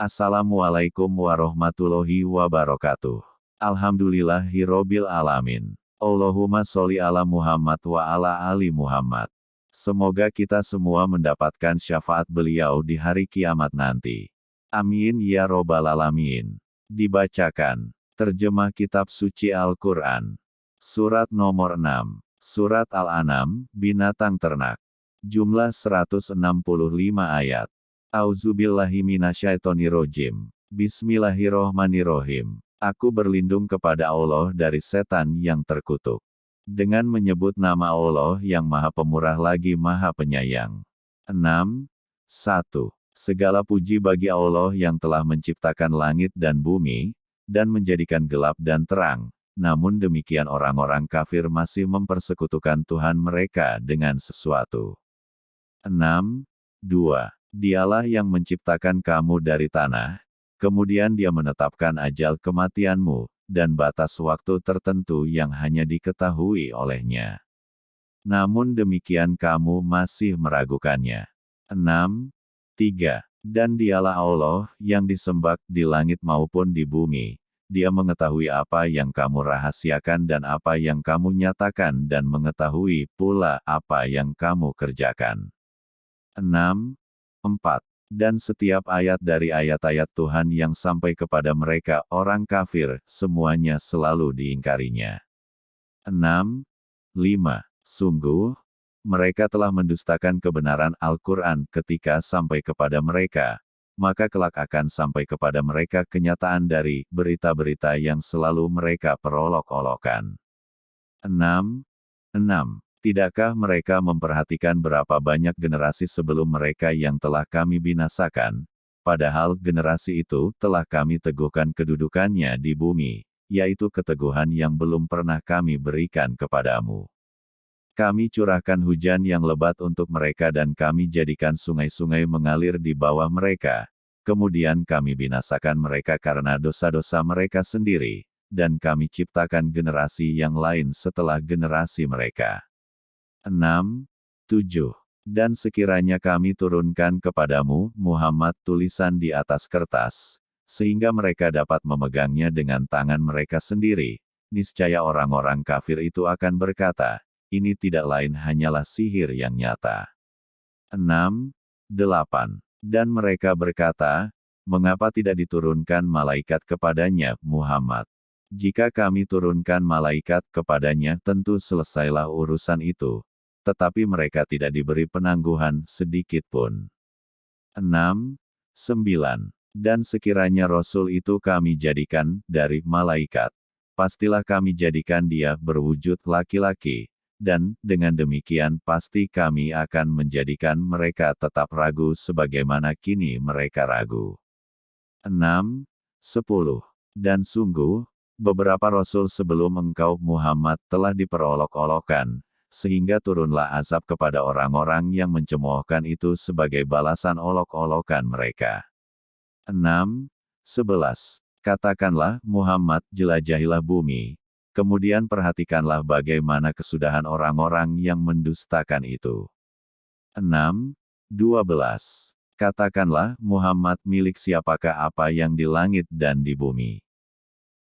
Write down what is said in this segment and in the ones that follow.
Assalamualaikum warahmatullahi wabarakatuh. Alhamdulillahirrobil alamin. Allahumma sholli ala Muhammad wa ala ali Muhammad. Semoga kita semua mendapatkan syafaat beliau di hari kiamat nanti. Amin ya robbal alamin. Dibacakan. Terjemah Kitab Suci Al-Quran. Surat nomor 6. Surat Al-An'am, Binatang Ternak. Jumlah 165 ayat. Auzubillahiminasyaitonirrojim. Bismillahirrohmanirrohim. Aku berlindung kepada Allah dari setan yang terkutuk. Dengan menyebut nama Allah yang maha pemurah lagi maha penyayang. 6. 1. Segala puji bagi Allah yang telah menciptakan langit dan bumi, dan menjadikan gelap dan terang, namun demikian orang-orang kafir masih mempersekutukan Tuhan mereka dengan sesuatu. 6. 2. Dialah yang menciptakan kamu dari tanah, Kemudian dia menetapkan ajal kematianmu, dan batas waktu tertentu yang hanya diketahui olehnya. Namun demikian kamu masih meragukannya. 6. 3. Dan dialah Allah, yang disembah di langit maupun di bumi. Dia mengetahui apa yang kamu rahasiakan dan apa yang kamu nyatakan dan mengetahui pula apa yang kamu kerjakan. 6. 4. Dan setiap ayat dari ayat-ayat Tuhan yang sampai kepada mereka orang kafir, semuanya selalu diingkarinya. 6. 5. Sungguh, mereka telah mendustakan kebenaran Al-Quran ketika sampai kepada mereka, maka kelak akan sampai kepada mereka kenyataan dari berita-berita yang selalu mereka perolok-olokan. 6. 6. Tidakkah mereka memperhatikan berapa banyak generasi sebelum mereka yang telah kami binasakan, padahal generasi itu telah kami teguhkan kedudukannya di bumi, yaitu keteguhan yang belum pernah kami berikan kepadamu. Kami curahkan hujan yang lebat untuk mereka dan kami jadikan sungai-sungai mengalir di bawah mereka, kemudian kami binasakan mereka karena dosa-dosa mereka sendiri, dan kami ciptakan generasi yang lain setelah generasi mereka. 6, 7. Dan sekiranya kami turunkan kepadamu, Muhammad tulisan di atas kertas, sehingga mereka dapat memegangnya dengan tangan mereka sendiri, niscaya orang-orang kafir itu akan berkata, ini tidak lain hanyalah sihir yang nyata. 6, 8. Dan mereka berkata, mengapa tidak diturunkan malaikat kepadanya, Muhammad? Jika kami turunkan malaikat kepadanya tentu selesailah urusan itu, tetapi mereka tidak diberi penangguhan sedikit pun. 6. 9. Dan sekiranya Rasul itu kami jadikan dari malaikat, pastilah kami jadikan dia berwujud laki-laki, dan dengan demikian pasti kami akan menjadikan mereka tetap ragu sebagaimana kini mereka ragu. 6. 10. Dan sungguh, beberapa Rasul sebelum engkau Muhammad telah diperolok-olokkan, sehingga turunlah azab kepada orang-orang yang mencemoohkan itu sebagai balasan olok-olokan mereka. 6. 11. Katakanlah, Muhammad, jelajahilah bumi, kemudian perhatikanlah bagaimana kesudahan orang-orang yang mendustakan itu. 6. 12. Katakanlah, Muhammad milik siapakah apa yang di langit dan di bumi.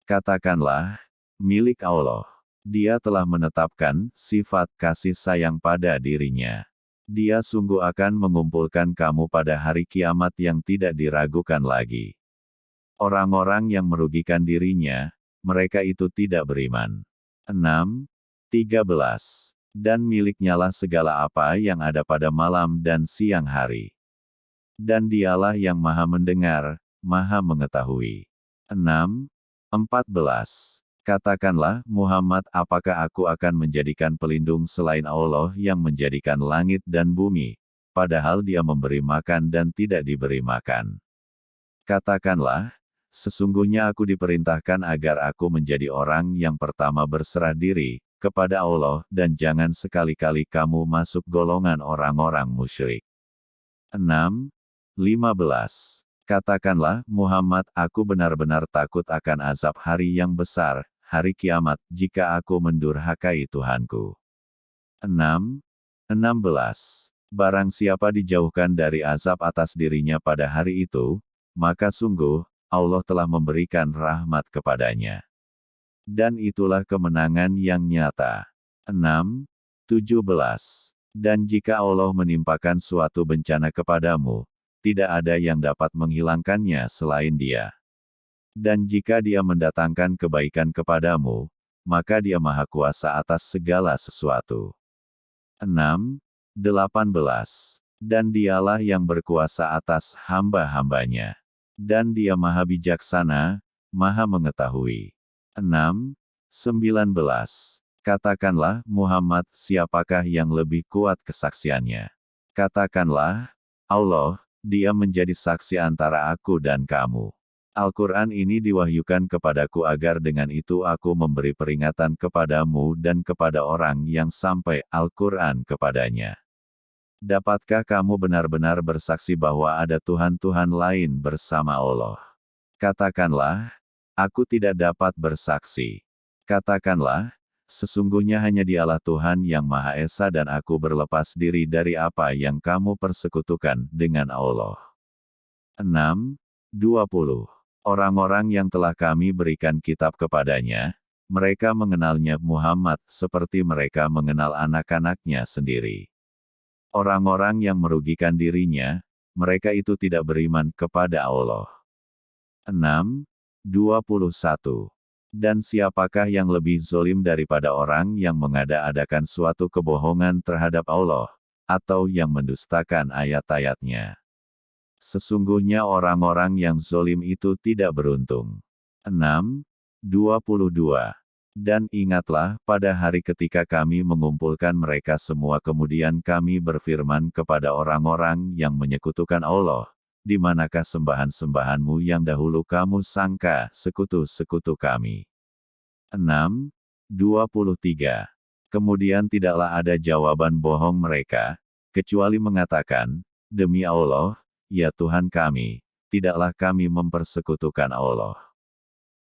Katakanlah, milik Allah. Dia telah menetapkan sifat kasih sayang pada dirinya. Dia sungguh akan mengumpulkan kamu pada hari kiamat yang tidak diragukan lagi. Orang-orang yang merugikan dirinya, mereka itu tidak beriman. 6. 13. Dan miliknyalah segala apa yang ada pada malam dan siang hari. Dan dialah yang maha mendengar, maha mengetahui. 6. 14. Katakanlah, Muhammad, apakah aku akan menjadikan pelindung selain Allah yang menjadikan langit dan bumi, padahal dia memberi makan dan tidak diberi makan. Katakanlah, sesungguhnya aku diperintahkan agar aku menjadi orang yang pertama berserah diri, kepada Allah, dan jangan sekali-kali kamu masuk golongan orang-orang musyrik. 6. 15. Katakanlah, Muhammad, aku benar-benar takut akan azab hari yang besar, hari kiamat, jika aku mendurhakai Tuhanku. 6. 16. Barang siapa dijauhkan dari azab atas dirinya pada hari itu, maka sungguh, Allah telah memberikan rahmat kepadanya. Dan itulah kemenangan yang nyata. 6. 17. Dan jika Allah menimpakan suatu bencana kepadamu, tidak ada yang dapat menghilangkannya selain dia. Dan jika dia mendatangkan kebaikan kepadamu, maka dia maha kuasa atas segala sesuatu. 6. 18. Dan dialah yang berkuasa atas hamba-hambanya. Dan dia maha bijaksana, maha mengetahui. 6. 19. Katakanlah, Muhammad, siapakah yang lebih kuat kesaksiannya? Katakanlah, Allah, dia menjadi saksi antara aku dan kamu. Al-Quran ini diwahyukan kepadaku agar dengan itu aku memberi peringatan kepadamu dan kepada orang yang sampai Al-Quran kepadanya. Dapatkah kamu benar-benar bersaksi bahwa ada Tuhan-Tuhan lain bersama Allah? Katakanlah, aku tidak dapat bersaksi. Katakanlah, Sesungguhnya hanya dialah Tuhan yang Maha Esa dan aku berlepas diri dari apa yang kamu persekutukan dengan Allah. 6. 20. Orang-orang yang telah kami berikan kitab kepadanya, mereka mengenalnya Muhammad seperti mereka mengenal anak-anaknya sendiri. Orang-orang yang merugikan dirinya, mereka itu tidak beriman kepada Allah. 6. 21. Dan siapakah yang lebih zolim daripada orang yang mengada-adakan suatu kebohongan terhadap Allah, atau yang mendustakan ayat-ayatnya? Sesungguhnya orang-orang yang zolim itu tidak beruntung. 6. 22. Dan ingatlah, pada hari ketika kami mengumpulkan mereka semua kemudian kami berfirman kepada orang-orang yang menyekutukan Allah, di manakah sembahan-sembahanmu yang dahulu kamu sangka sekutu-sekutu kami? 6. 23. Kemudian tidaklah ada jawaban bohong mereka, kecuali mengatakan, Demi Allah, ya Tuhan kami, tidaklah kami mempersekutukan Allah.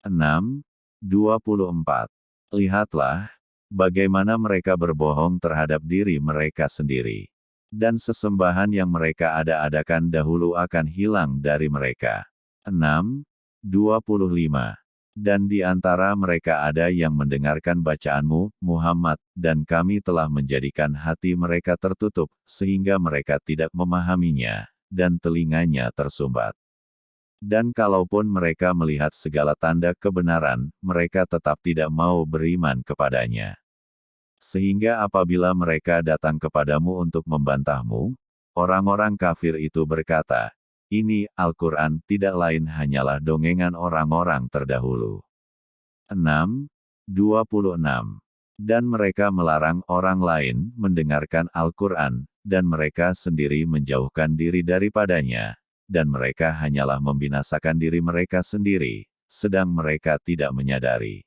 6. 24. Lihatlah, bagaimana mereka berbohong terhadap diri mereka sendiri dan sesembahan yang mereka ada-adakan dahulu akan hilang dari mereka. 6. 25. Dan di antara mereka ada yang mendengarkan bacaanmu, Muhammad, dan kami telah menjadikan hati mereka tertutup, sehingga mereka tidak memahaminya, dan telinganya tersumbat. Dan kalaupun mereka melihat segala tanda kebenaran, mereka tetap tidak mau beriman kepadanya. Sehingga apabila mereka datang kepadamu untuk membantahmu, orang-orang kafir itu berkata, ini Al-Quran tidak lain hanyalah dongengan orang-orang terdahulu. 6. 26. Dan mereka melarang orang lain mendengarkan Al-Quran, dan mereka sendiri menjauhkan diri daripadanya, dan mereka hanyalah membinasakan diri mereka sendiri, sedang mereka tidak menyadari.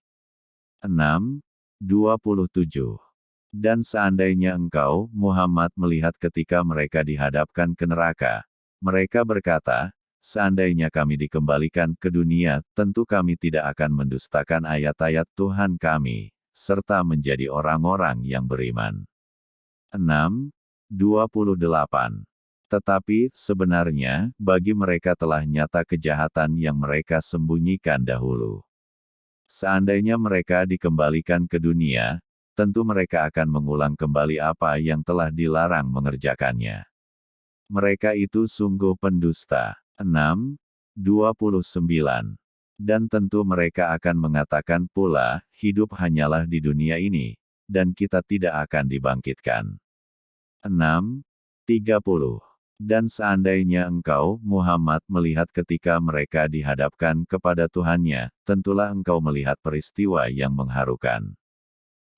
6. 27. Dan seandainya engkau, Muhammad melihat ketika mereka dihadapkan ke neraka, mereka berkata, seandainya kami dikembalikan ke dunia, tentu kami tidak akan mendustakan ayat-ayat Tuhan kami, serta menjadi orang-orang yang beriman. 6. 28. Tetapi, sebenarnya, bagi mereka telah nyata kejahatan yang mereka sembunyikan dahulu. Seandainya mereka dikembalikan ke dunia, tentu mereka akan mengulang kembali apa yang telah dilarang mengerjakannya. Mereka itu sungguh pendusta. 6. 29. Dan tentu mereka akan mengatakan pula, hidup hanyalah di dunia ini, dan kita tidak akan dibangkitkan. 6. 30. Dan seandainya engkau, Muhammad, melihat ketika mereka dihadapkan kepada Tuhannya, tentulah engkau melihat peristiwa yang mengharukan.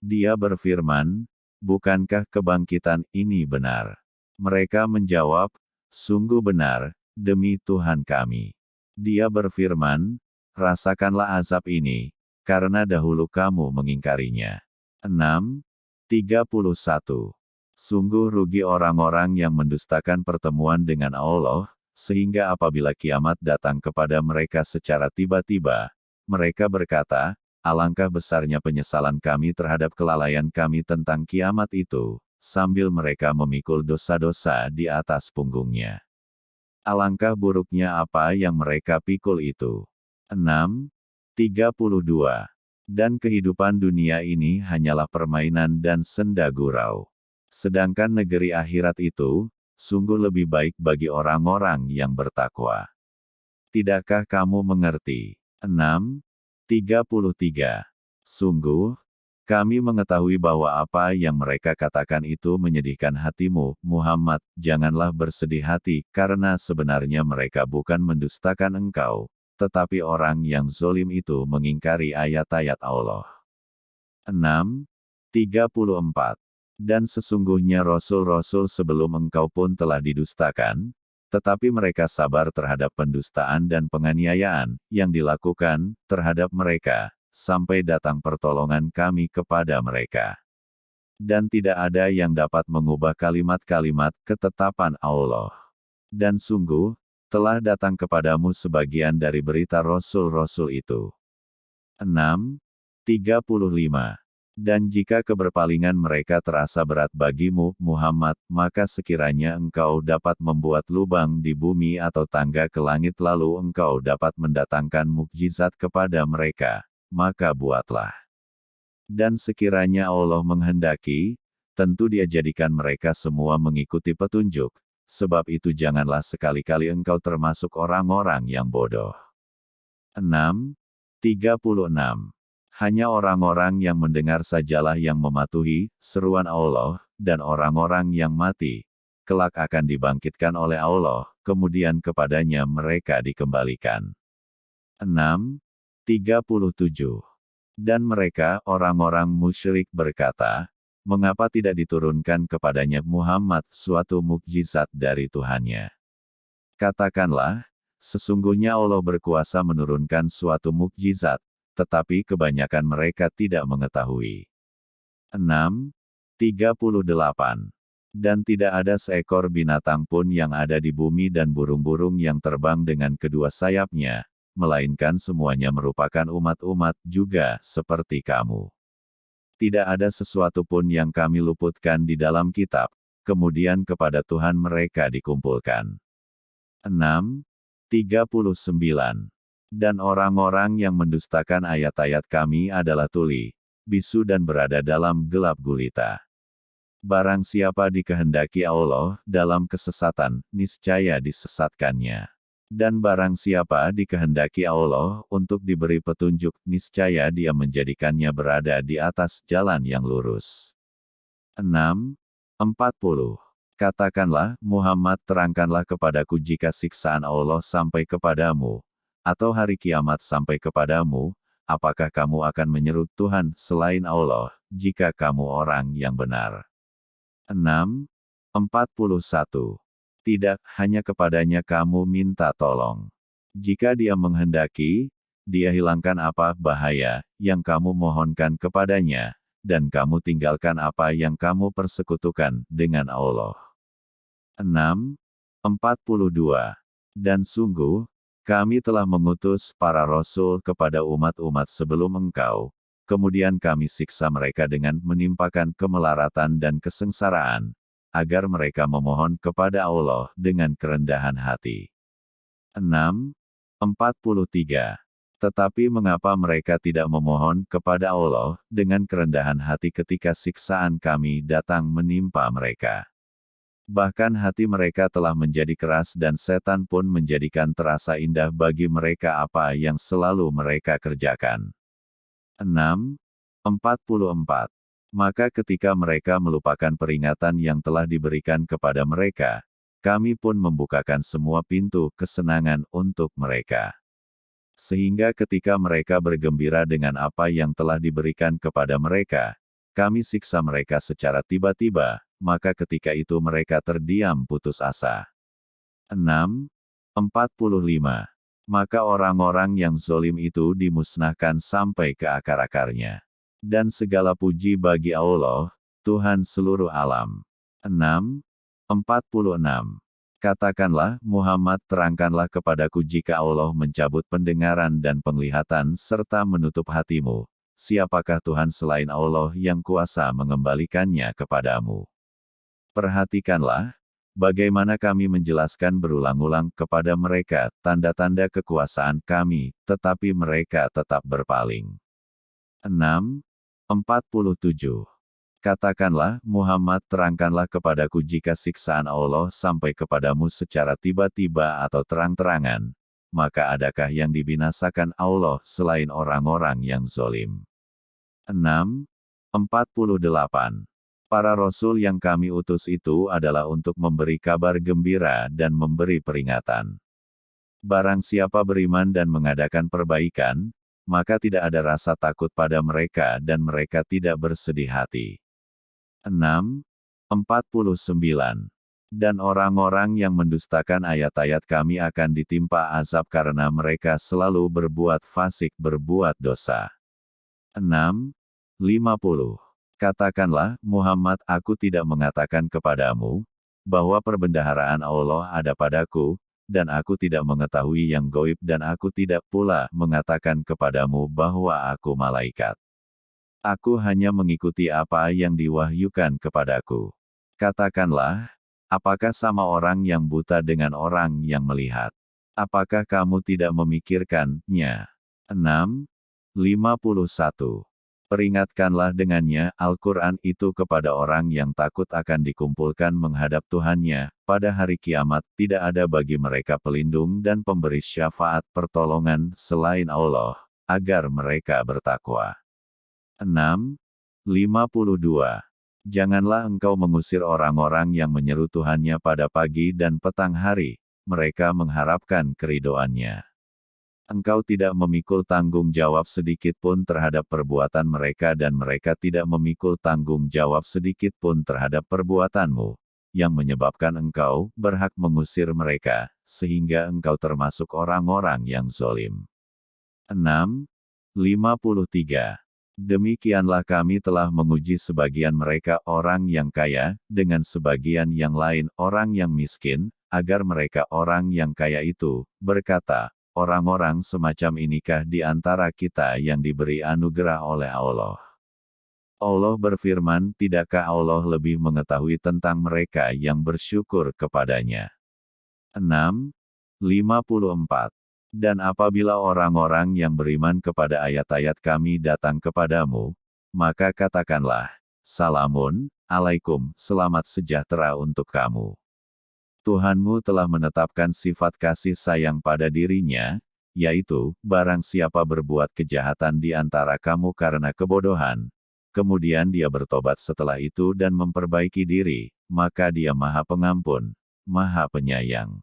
Dia berfirman, Bukankah kebangkitan ini benar? Mereka menjawab, Sungguh benar, demi Tuhan kami. Dia berfirman, Rasakanlah azab ini, karena dahulu kamu mengingkarinya. 6. 31. Sungguh rugi orang-orang yang mendustakan pertemuan dengan Allah, sehingga apabila kiamat datang kepada mereka secara tiba-tiba, mereka berkata, Alangkah besarnya penyesalan kami terhadap kelalaian kami tentang kiamat itu, sambil mereka memikul dosa-dosa di atas punggungnya. Alangkah buruknya apa yang mereka pikul itu. 6. 32. Dan kehidupan dunia ini hanyalah permainan dan senda gurau. Sedangkan negeri akhirat itu, sungguh lebih baik bagi orang-orang yang bertakwa. Tidakkah kamu mengerti? 6. 33. Sungguh, kami mengetahui bahwa apa yang mereka katakan itu menyedihkan hatimu, Muhammad, janganlah bersedih hati, karena sebenarnya mereka bukan mendustakan engkau, tetapi orang yang zolim itu mengingkari ayat-ayat Allah. 6. 34. Dan sesungguhnya Rasul-Rasul sebelum engkau pun telah didustakan, tetapi mereka sabar terhadap pendustaan dan penganiayaan yang dilakukan terhadap mereka, sampai datang pertolongan kami kepada mereka. Dan tidak ada yang dapat mengubah kalimat-kalimat ketetapan Allah. Dan sungguh, telah datang kepadamu sebagian dari berita Rasul-Rasul itu. 6. 35. Dan jika keberpalingan mereka terasa berat bagimu, Muhammad, maka sekiranya engkau dapat membuat lubang di bumi atau tangga ke langit lalu engkau dapat mendatangkan mukjizat kepada mereka, maka buatlah. Dan sekiranya Allah menghendaki, tentu dia jadikan mereka semua mengikuti petunjuk, sebab itu janganlah sekali-kali engkau termasuk orang-orang yang bodoh. 6. 36. Hanya orang-orang yang mendengar sajalah yang mematuhi seruan Allah, dan orang-orang yang mati, kelak akan dibangkitkan oleh Allah, kemudian kepadanya mereka dikembalikan. 6. 37. Dan mereka, orang-orang musyrik berkata, mengapa tidak diturunkan kepadanya Muhammad suatu mukjizat dari Tuhannya? Katakanlah, sesungguhnya Allah berkuasa menurunkan suatu mukjizat, tetapi kebanyakan mereka tidak mengetahui. 6. 38. Dan tidak ada seekor binatang pun yang ada di bumi dan burung-burung yang terbang dengan kedua sayapnya, melainkan semuanya merupakan umat-umat juga seperti kamu. Tidak ada sesuatu pun yang kami luputkan di dalam kitab, kemudian kepada Tuhan mereka dikumpulkan. 6. 39. Dan orang-orang yang mendustakan ayat-ayat kami adalah tuli, bisu dan berada dalam gelap gulita. Barang siapa dikehendaki Allah dalam kesesatan, niscaya disesatkannya. Dan barang siapa dikehendaki Allah untuk diberi petunjuk, niscaya dia menjadikannya berada di atas jalan yang lurus. 6. 40. Katakanlah, Muhammad terangkanlah kepadaku jika siksaan Allah sampai kepadamu, atau hari kiamat sampai kepadamu, apakah kamu akan menyeru Tuhan selain Allah, jika kamu orang yang benar. 6. 41. Tidak, hanya kepadanya kamu minta tolong. Jika dia menghendaki, dia hilangkan apa bahaya yang kamu mohonkan kepadanya, dan kamu tinggalkan apa yang kamu persekutukan dengan Allah. 6. 42. Dan sungguh, kami telah mengutus para rasul kepada umat-umat sebelum engkau, kemudian kami siksa mereka dengan menimpakan kemelaratan dan kesengsaraan, agar mereka memohon kepada Allah dengan kerendahan hati. 6. 43. Tetapi mengapa mereka tidak memohon kepada Allah dengan kerendahan hati ketika siksaan kami datang menimpa mereka? Bahkan hati mereka telah menjadi keras dan setan pun menjadikan terasa indah bagi mereka apa yang selalu mereka kerjakan. 6. 44. Maka ketika mereka melupakan peringatan yang telah diberikan kepada mereka, kami pun membukakan semua pintu kesenangan untuk mereka. Sehingga ketika mereka bergembira dengan apa yang telah diberikan kepada mereka, kami siksa mereka secara tiba-tiba, maka ketika itu mereka terdiam putus asa. 6. 45. Maka orang-orang yang zolim itu dimusnahkan sampai ke akar-akarnya. Dan segala puji bagi Allah, Tuhan seluruh alam. 6. 46. Katakanlah, Muhammad terangkanlah kepadaku jika Allah mencabut pendengaran dan penglihatan serta menutup hatimu. Siapakah Tuhan selain Allah yang kuasa mengembalikannya kepadamu? Perhatikanlah, bagaimana kami menjelaskan berulang-ulang kepada mereka tanda-tanda kekuasaan kami, tetapi mereka tetap berpaling. 6. 47. Katakanlah, Muhammad terangkanlah kepadaku jika siksaan Allah sampai kepadamu secara tiba-tiba atau terang-terangan, maka adakah yang dibinasakan Allah selain orang-orang yang zolim? 6. 48. Para rasul yang kami utus itu adalah untuk memberi kabar gembira dan memberi peringatan. Barang siapa beriman dan mengadakan perbaikan, maka tidak ada rasa takut pada mereka dan mereka tidak bersedih hati. 6. 49. Dan orang-orang yang mendustakan ayat-ayat kami akan ditimpa azab karena mereka selalu berbuat fasik berbuat dosa. 6. 50. Katakanlah, Muhammad aku tidak mengatakan kepadamu, bahwa perbendaharaan Allah ada padaku, dan aku tidak mengetahui yang goib dan aku tidak pula mengatakan kepadamu bahwa aku malaikat. Aku hanya mengikuti apa yang diwahyukan kepadaku. Katakanlah, apakah sama orang yang buta dengan orang yang melihat? Apakah kamu tidak memikirkannya? 6. 51. Peringatkanlah dengannya Al-Quran itu kepada orang yang takut akan dikumpulkan menghadap Tuhannya, pada hari kiamat tidak ada bagi mereka pelindung dan pemberi syafaat pertolongan selain Allah, agar mereka bertakwa. 6. 52. Janganlah engkau mengusir orang-orang yang menyeru Tuhannya pada pagi dan petang hari, mereka mengharapkan keridoannya engkau tidak memikul tanggung jawab sedikit pun terhadap perbuatan mereka dan mereka tidak memikul tanggung jawab sedikit pun terhadap perbuatanmu, yang menyebabkan engkau berhak mengusir mereka, sehingga engkau termasuk orang-orang yang zolim. 6. 53. Demikianlah kami telah menguji sebagian mereka orang yang kaya, dengan sebagian yang lain orang yang miskin, agar mereka orang yang kaya itu, berkata, Orang-orang semacam inikah di antara kita yang diberi anugerah oleh Allah? Allah berfirman, tidakkah Allah lebih mengetahui tentang mereka yang bersyukur kepadanya? 6. 54. Dan apabila orang-orang yang beriman kepada ayat-ayat kami datang kepadamu, maka katakanlah, Salamun, alaikum, selamat sejahtera untuk kamu. Tuhanmu telah menetapkan sifat kasih sayang pada dirinya, yaitu, barang siapa berbuat kejahatan di antara kamu karena kebodohan, kemudian dia bertobat setelah itu dan memperbaiki diri, maka dia maha pengampun, maha penyayang.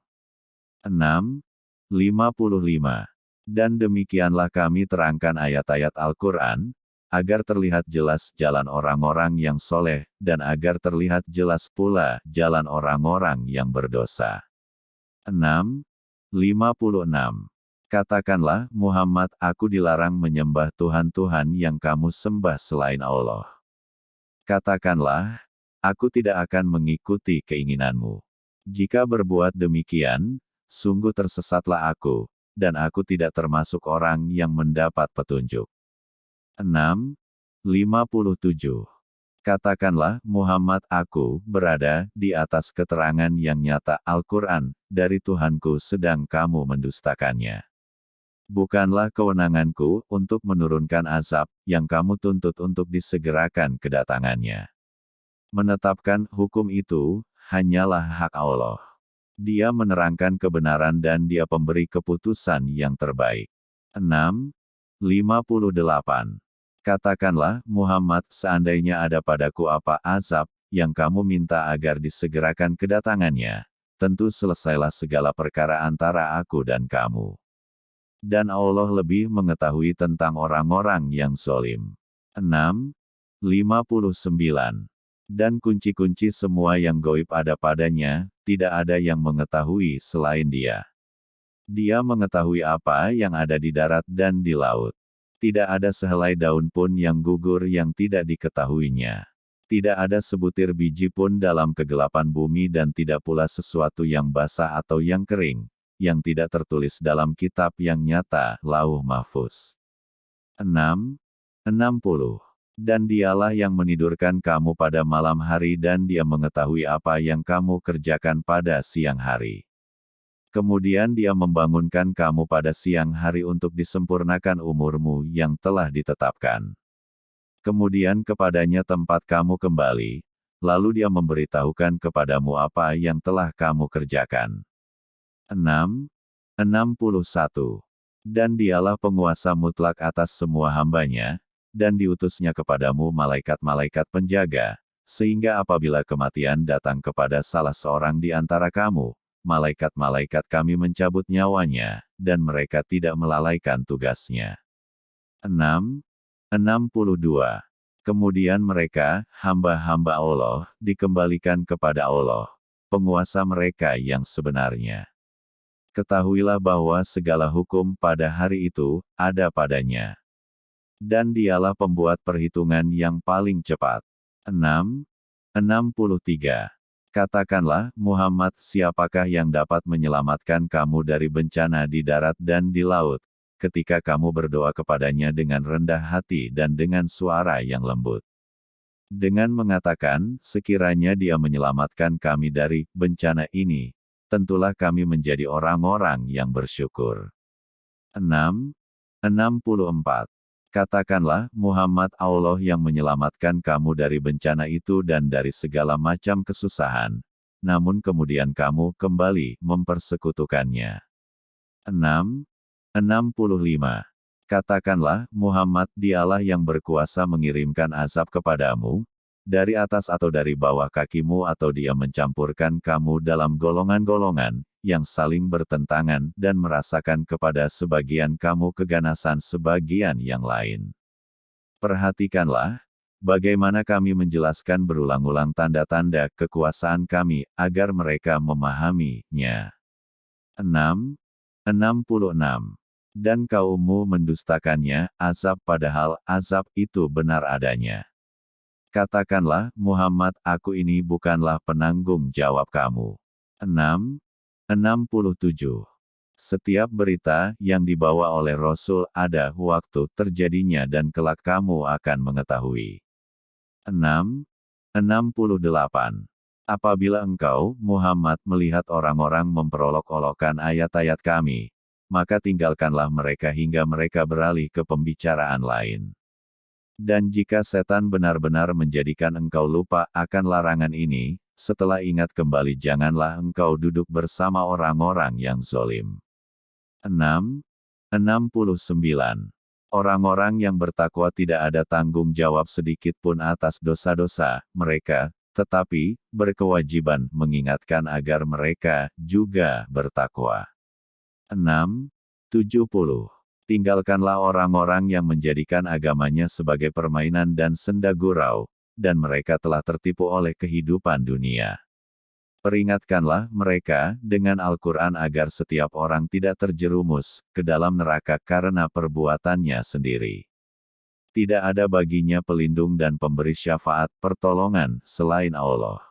6. 55. Dan demikianlah kami terangkan ayat-ayat Al-Quran, agar terlihat jelas jalan orang-orang yang soleh, dan agar terlihat jelas pula jalan orang-orang yang berdosa. 6. 56. Katakanlah, Muhammad, aku dilarang menyembah Tuhan-Tuhan yang kamu sembah selain Allah. Katakanlah, aku tidak akan mengikuti keinginanmu. Jika berbuat demikian, sungguh tersesatlah aku, dan aku tidak termasuk orang yang mendapat petunjuk. 6. 57. Katakanlah, Muhammad aku berada di atas keterangan yang nyata Al-Quran, dari Tuhanku sedang kamu mendustakannya. Bukanlah kewenanganku untuk menurunkan azab, yang kamu tuntut untuk disegerakan kedatangannya. Menetapkan hukum itu, hanyalah hak Allah. Dia menerangkan kebenaran dan dia pemberi keputusan yang terbaik. 6. 58. Katakanlah, Muhammad, seandainya ada padaku apa azab, yang kamu minta agar disegerakan kedatangannya, tentu selesailah segala perkara antara aku dan kamu. Dan Allah lebih mengetahui tentang orang-orang yang zolim. 6. 59. Dan kunci-kunci semua yang goib ada padanya, tidak ada yang mengetahui selain dia. Dia mengetahui apa yang ada di darat dan di laut. Tidak ada sehelai daun pun yang gugur yang tidak diketahuinya. Tidak ada sebutir biji pun dalam kegelapan bumi dan tidak pula sesuatu yang basah atau yang kering, yang tidak tertulis dalam kitab yang nyata, lauh mahfuz. 6. 60. Dan dialah yang menidurkan kamu pada malam hari dan dia mengetahui apa yang kamu kerjakan pada siang hari. Kemudian dia membangunkan kamu pada siang hari untuk disempurnakan umurmu yang telah ditetapkan. Kemudian kepadanya tempat kamu kembali, lalu dia memberitahukan kepadamu apa yang telah kamu kerjakan. 6. 61. Dan dialah penguasa mutlak atas semua hambanya, dan diutusnya kepadamu malaikat-malaikat penjaga, sehingga apabila kematian datang kepada salah seorang di antara kamu, malaikat-malaikat kami mencabut nyawanya, dan mereka tidak melalaikan tugasnya. 6. 62. Kemudian mereka, hamba-hamba Allah, dikembalikan kepada Allah, penguasa mereka yang sebenarnya. Ketahuilah bahwa segala hukum pada hari itu, ada padanya. Dan dialah pembuat perhitungan yang paling cepat. 6. 63. Katakanlah, Muhammad, siapakah yang dapat menyelamatkan kamu dari bencana di darat dan di laut, ketika kamu berdoa kepadanya dengan rendah hati dan dengan suara yang lembut. Dengan mengatakan, sekiranya dia menyelamatkan kami dari bencana ini, tentulah kami menjadi orang-orang yang bersyukur. 6. 64. Katakanlah, Muhammad Allah yang menyelamatkan kamu dari bencana itu dan dari segala macam kesusahan. Namun kemudian kamu kembali mempersekutukannya. 6. 65. Katakanlah, Muhammad dialah yang berkuasa mengirimkan azab kepadamu, dari atas atau dari bawah kakimu atau dia mencampurkan kamu dalam golongan-golongan, yang saling bertentangan dan merasakan kepada sebagian kamu keganasan sebagian yang lain. Perhatikanlah, bagaimana kami menjelaskan berulang-ulang tanda-tanda kekuasaan kami, agar mereka memahaminya. 6. 66. Dan kaummu mendustakannya, azab padahal azab itu benar adanya. Katakanlah, Muhammad, aku ini bukanlah penanggung jawab kamu. 6. 67. Setiap berita yang dibawa oleh Rasul ada waktu terjadinya dan kelak kamu akan mengetahui. 6. 68. Apabila engkau, Muhammad, melihat orang-orang memperolok-olokkan ayat-ayat kami, maka tinggalkanlah mereka hingga mereka beralih ke pembicaraan lain. Dan jika setan benar-benar menjadikan engkau lupa akan larangan ini, setelah ingat kembali janganlah engkau duduk bersama orang-orang yang zolim. 6. 69. Orang-orang yang bertakwa tidak ada tanggung jawab sedikit pun atas dosa-dosa mereka, tetapi berkewajiban mengingatkan agar mereka juga bertakwa. 6. 70. Tinggalkanlah orang-orang yang menjadikan agamanya sebagai permainan dan senda gurau, dan mereka telah tertipu oleh kehidupan dunia. Peringatkanlah mereka dengan Al-Quran agar setiap orang tidak terjerumus ke dalam neraka karena perbuatannya sendiri. Tidak ada baginya pelindung dan pemberi syafaat pertolongan selain Allah.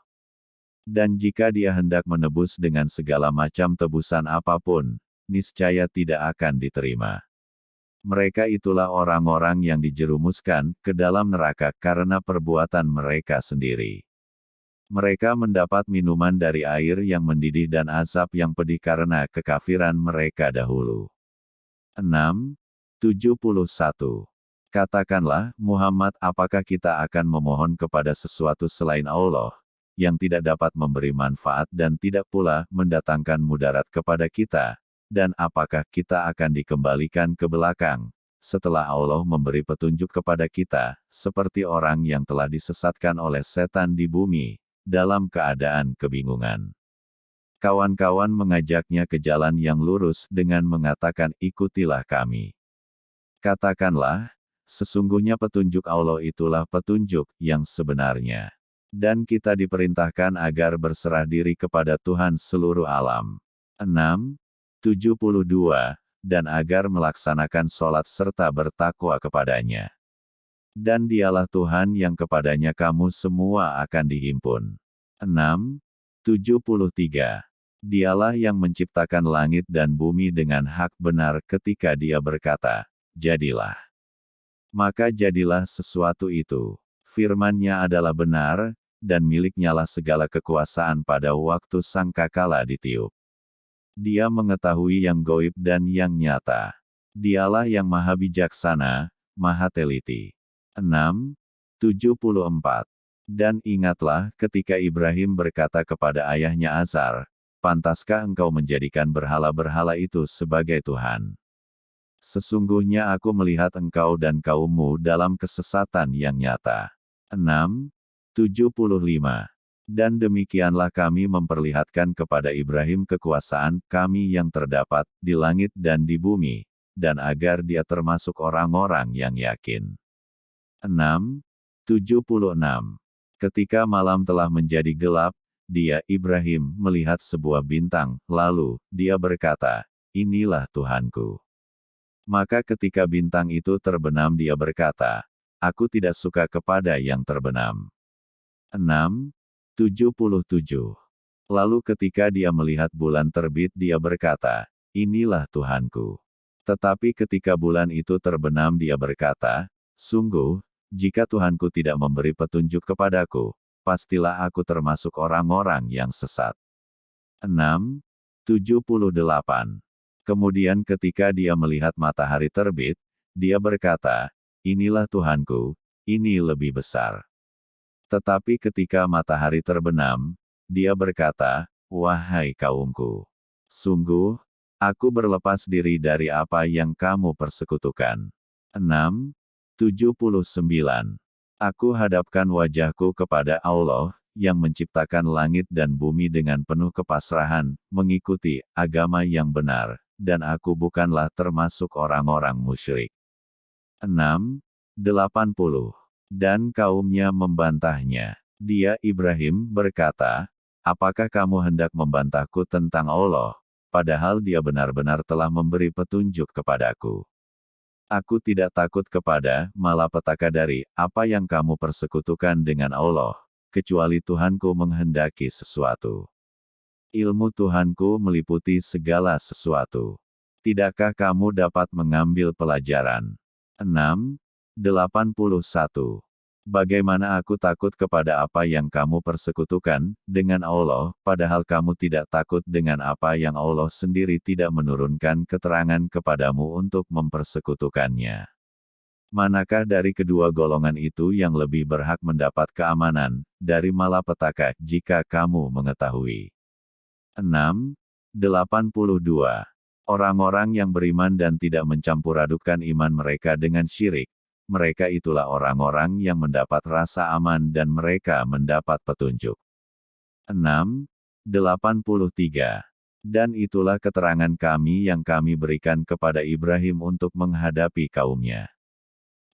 Dan jika dia hendak menebus dengan segala macam tebusan apa pun, niscaya tidak akan diterima mereka itulah orang-orang yang dijerumuskan ke dalam neraka karena perbuatan mereka sendiri. Mereka mendapat minuman dari air yang mendidih dan azab yang pedih karena kekafiran mereka dahulu. 6. 71. Katakanlah, Muhammad apakah kita akan memohon kepada sesuatu selain Allah, yang tidak dapat memberi manfaat dan tidak pula mendatangkan mudarat kepada kita, dan apakah kita akan dikembalikan ke belakang, setelah Allah memberi petunjuk kepada kita, seperti orang yang telah disesatkan oleh setan di bumi, dalam keadaan kebingungan. Kawan-kawan mengajaknya ke jalan yang lurus dengan mengatakan ikutilah kami. Katakanlah, sesungguhnya petunjuk Allah itulah petunjuk yang sebenarnya. Dan kita diperintahkan agar berserah diri kepada Tuhan seluruh alam. 6. 72, dan agar melaksanakan sholat serta bertakwa kepadanya. Dan dialah Tuhan yang kepadanya kamu semua akan dihimpun. 6. 73. Dialah yang menciptakan langit dan bumi dengan hak benar ketika dia berkata, jadilah. Maka jadilah sesuatu itu. Firman-Nya adalah benar, dan miliknyalah segala kekuasaan pada waktu sangkakala ditiup. Dia mengetahui yang goib dan yang nyata. Dialah yang maha bijaksana, maha teliti. 6. 74. Dan ingatlah ketika Ibrahim berkata kepada ayahnya Azar, Pantaskah engkau menjadikan berhala-berhala itu sebagai Tuhan? Sesungguhnya aku melihat engkau dan kaummu dalam kesesatan yang nyata. 6. 75. Dan demikianlah kami memperlihatkan kepada Ibrahim kekuasaan kami yang terdapat di langit dan di bumi, dan agar dia termasuk orang-orang yang yakin. 6. 76. Ketika malam telah menjadi gelap, dia, Ibrahim, melihat sebuah bintang, lalu, dia berkata, Inilah Tuhanku. Maka ketika bintang itu terbenam dia berkata, Aku tidak suka kepada yang terbenam. 6. 77. Lalu ketika dia melihat bulan terbit dia berkata, Inilah Tuhanku. Tetapi ketika bulan itu terbenam dia berkata, Sungguh, jika Tuhanku tidak memberi petunjuk kepadaku, pastilah aku termasuk orang-orang yang sesat. 6. 78. Kemudian ketika dia melihat matahari terbit, dia berkata, Inilah Tuhanku, ini lebih besar. Tetapi ketika matahari terbenam, dia berkata, Wahai kaumku, sungguh, aku berlepas diri dari apa yang kamu persekutukan. 6. 79. Aku hadapkan wajahku kepada Allah, yang menciptakan langit dan bumi dengan penuh kepasrahan, mengikuti agama yang benar, dan aku bukanlah termasuk orang-orang musyrik. 6. 80. Dan kaumnya membantahnya. Dia Ibrahim berkata, Apakah kamu hendak membantahku tentang Allah, padahal dia benar-benar telah memberi petunjuk kepadaku. Aku tidak takut kepada malapetaka dari apa yang kamu persekutukan dengan Allah, kecuali Tuhanku menghendaki sesuatu. Ilmu Tuhanku meliputi segala sesuatu. Tidakkah kamu dapat mengambil pelajaran? 6. 81. Bagaimana aku takut kepada apa yang kamu persekutukan dengan Allah, padahal kamu tidak takut dengan apa yang Allah sendiri tidak menurunkan keterangan kepadamu untuk mempersekutukannya. Manakah dari kedua golongan itu yang lebih berhak mendapat keamanan dari malapetaka jika kamu mengetahui? 6. 82. Orang-orang yang beriman dan tidak mencampur adukan iman mereka dengan syirik, mereka itulah orang-orang yang mendapat rasa aman dan mereka mendapat petunjuk. 6. 83. Dan itulah keterangan kami yang kami berikan kepada Ibrahim untuk menghadapi kaumnya.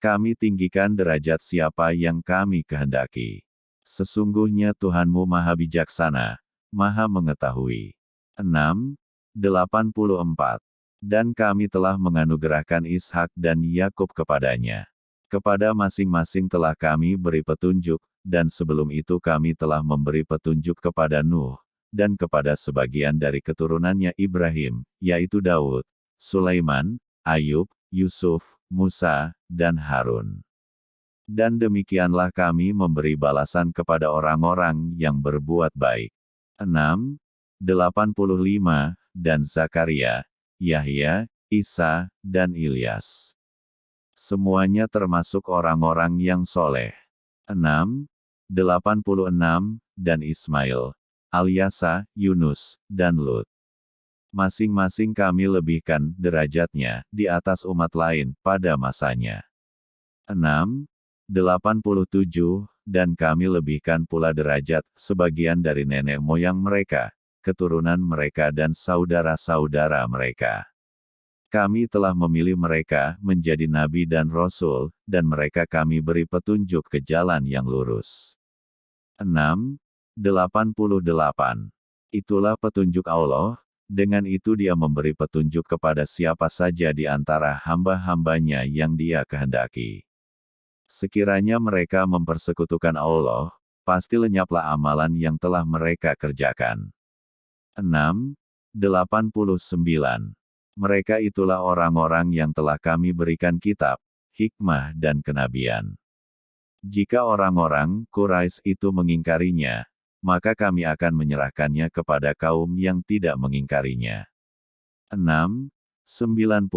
Kami tinggikan derajat siapa yang kami kehendaki. Sesungguhnya Tuhanmu maha bijaksana, maha mengetahui. 6. 84. Dan kami telah menganugerahkan Ishak dan Yakub kepadanya. Kepada masing-masing telah kami beri petunjuk, dan sebelum itu kami telah memberi petunjuk kepada Nuh, dan kepada sebagian dari keturunannya Ibrahim, yaitu Daud, Sulaiman, Ayub, Yusuf, Musa, dan Harun. Dan demikianlah kami memberi balasan kepada orang-orang yang berbuat baik. 6. 85, dan Zakaria, Yahya, Isa, dan Ilyas. Semuanya termasuk orang-orang yang soleh. 6. 86, dan Ismail, Alyasa, Yunus, dan Lut. Masing-masing kami lebihkan derajatnya di atas umat lain pada masanya. 6. 87, dan kami lebihkan pula derajat sebagian dari nenek moyang mereka, keturunan mereka dan saudara-saudara mereka. Kami telah memilih mereka menjadi nabi dan rasul, dan mereka kami beri petunjuk ke jalan yang lurus. 6. 88. Itulah petunjuk Allah, dengan itu dia memberi petunjuk kepada siapa saja di antara hamba-hambanya yang dia kehendaki. Sekiranya mereka mempersekutukan Allah, pasti lenyaplah amalan yang telah mereka kerjakan. 6. 89. Mereka itulah orang-orang yang telah kami berikan kitab, hikmah dan kenabian. Jika orang-orang Quraisy itu mengingkarinya, maka kami akan menyerahkannya kepada kaum yang tidak mengingkarinya. 6. 90.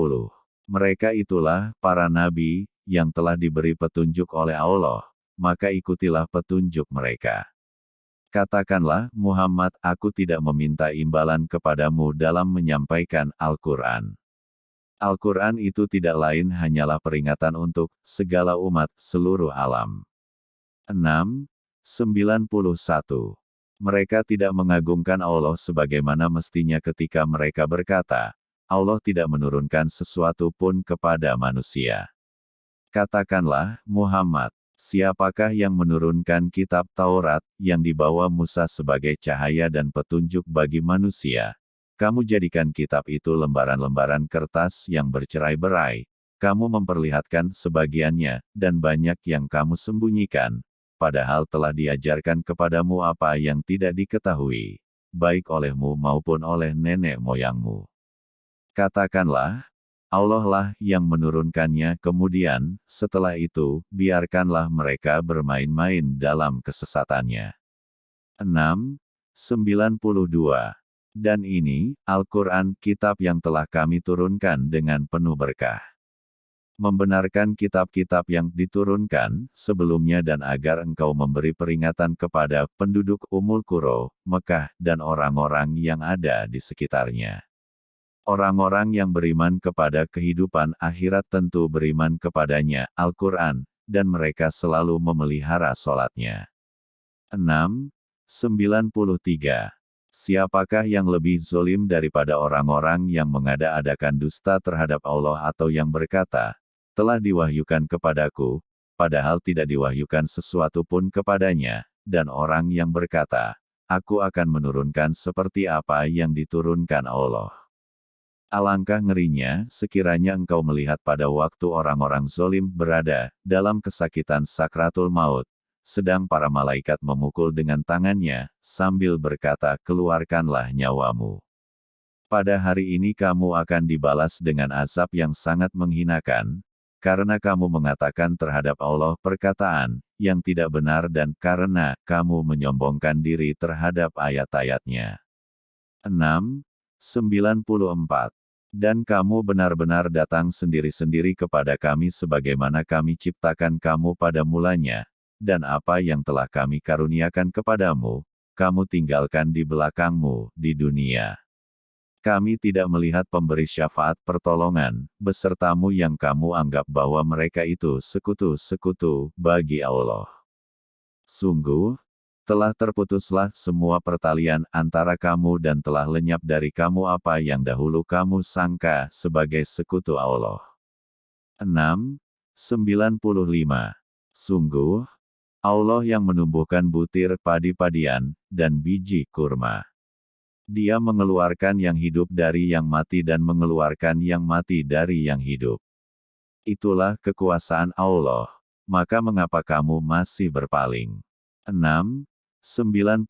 Mereka itulah para nabi yang telah diberi petunjuk oleh Allah, maka ikutilah petunjuk mereka. Katakanlah, Muhammad, aku tidak meminta imbalan kepadamu dalam menyampaikan Al-Quran. Al-Quran itu tidak lain hanyalah peringatan untuk segala umat seluruh alam. 6. 91. Mereka tidak mengagungkan Allah sebagaimana mestinya ketika mereka berkata, Allah tidak menurunkan sesuatu pun kepada manusia. Katakanlah, Muhammad, siapakah yang menurunkan kitab Taurat yang dibawa Musa sebagai cahaya dan petunjuk bagi manusia? Kamu jadikan kitab itu lembaran-lembaran kertas yang bercerai-berai. Kamu memperlihatkan sebagiannya, dan banyak yang kamu sembunyikan, padahal telah diajarkan kepadamu apa yang tidak diketahui, baik olehmu maupun oleh nenek moyangmu. Katakanlah, Allah lah yang menurunkannya kemudian, setelah itu, biarkanlah mereka bermain-main dalam kesesatannya. 6. 92 dan ini, Al-Quran, kitab yang telah kami turunkan dengan penuh berkah. Membenarkan kitab-kitab yang diturunkan sebelumnya dan agar engkau memberi peringatan kepada penduduk Umul Kuro, Mekah, dan orang-orang yang ada di sekitarnya. Orang-orang yang beriman kepada kehidupan akhirat tentu beriman kepadanya, Al-Quran, dan mereka selalu memelihara sholatnya. 6. 93 Siapakah yang lebih zolim daripada orang-orang yang mengada-adakan dusta terhadap Allah atau yang berkata, telah diwahyukan kepadaku, padahal tidak diwahyukan sesuatu pun kepadanya, dan orang yang berkata, aku akan menurunkan seperti apa yang diturunkan Allah. Alangkah ngerinya, sekiranya engkau melihat pada waktu orang-orang zolim berada dalam kesakitan sakratul maut, sedang para malaikat memukul dengan tangannya, sambil berkata, keluarkanlah nyawamu. Pada hari ini kamu akan dibalas dengan azab yang sangat menghinakan, karena kamu mengatakan terhadap Allah perkataan, yang tidak benar dan karena kamu menyombongkan diri terhadap ayat-ayatnya. 6. 94. Dan kamu benar-benar datang sendiri-sendiri kepada kami sebagaimana kami ciptakan kamu pada mulanya, dan apa yang telah kami karuniakan kepadamu, kamu tinggalkan di belakangmu, di dunia. Kami tidak melihat pemberi syafaat pertolongan, besertamu yang kamu anggap bahwa mereka itu sekutu-sekutu bagi Allah. Sungguh, telah terputuslah semua pertalian antara kamu dan telah lenyap dari kamu apa yang dahulu kamu sangka sebagai sekutu Allah. 6. 95. Sungguh, Allah yang menumbuhkan butir padi-padian, dan biji kurma. Dia mengeluarkan yang hidup dari yang mati dan mengeluarkan yang mati dari yang hidup. Itulah kekuasaan Allah. Maka mengapa kamu masih berpaling? 6. 96.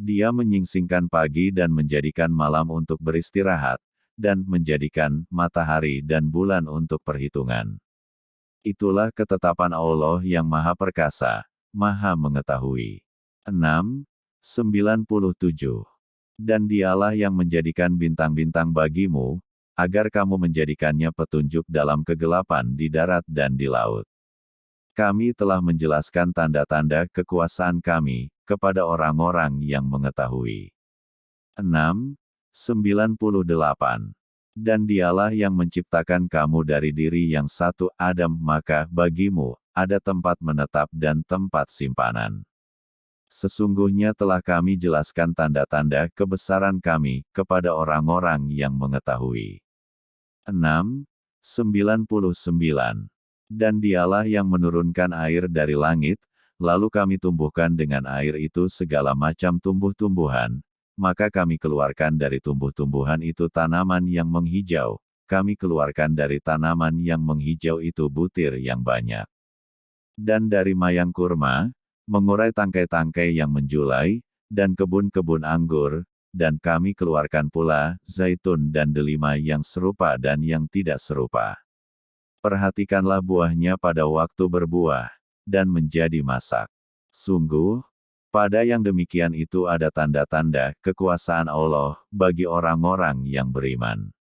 Dia menyingsingkan pagi dan menjadikan malam untuk beristirahat, dan menjadikan matahari dan bulan untuk perhitungan. Itulah ketetapan Allah yang Maha Perkasa, Maha Mengetahui. 6. 97. Dan dialah yang menjadikan bintang-bintang bagimu, agar kamu menjadikannya petunjuk dalam kegelapan di darat dan di laut. Kami telah menjelaskan tanda-tanda kekuasaan kami, kepada orang-orang yang mengetahui. 6. 98. Dan dialah yang menciptakan kamu dari diri yang satu Adam maka bagimu, ada tempat menetap dan tempat simpanan. Sesungguhnya telah kami jelaskan tanda-tanda kebesaran kami, kepada orang-orang yang mengetahui. 6. 99. Dan dialah yang menurunkan air dari langit, lalu kami tumbuhkan dengan air itu segala macam tumbuh-tumbuhan, maka kami keluarkan dari tumbuh-tumbuhan itu tanaman yang menghijau, kami keluarkan dari tanaman yang menghijau itu butir yang banyak. Dan dari mayang kurma, mengurai tangkai-tangkai yang menjulai, dan kebun-kebun anggur, dan kami keluarkan pula zaitun dan delima yang serupa dan yang tidak serupa. Perhatikanlah buahnya pada waktu berbuah, dan menjadi masak. Sungguh, pada yang demikian itu ada tanda-tanda kekuasaan Allah bagi orang-orang yang beriman.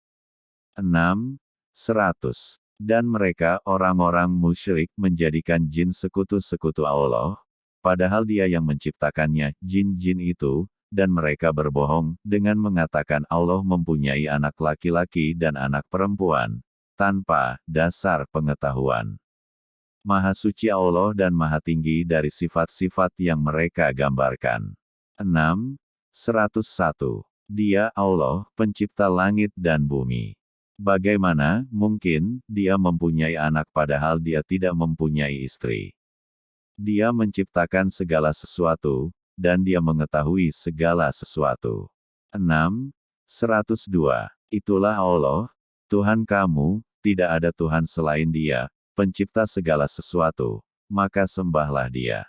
6. 100. Dan mereka orang-orang musyrik menjadikan jin sekutu-sekutu Allah, padahal dia yang menciptakannya, jin-jin itu, dan mereka berbohong, dengan mengatakan Allah mempunyai anak laki-laki dan anak perempuan, tanpa dasar pengetahuan. Maha suci Allah dan maha tinggi dari sifat-sifat yang mereka gambarkan. 6. 101. Dia Allah, pencipta langit dan bumi. Bagaimana mungkin dia mempunyai anak padahal dia tidak mempunyai istri? Dia menciptakan segala sesuatu, dan dia mengetahui segala sesuatu. 6. 102. Itulah Allah, Tuhan kamu, tidak ada Tuhan selain dia, pencipta segala sesuatu, maka sembahlah dia.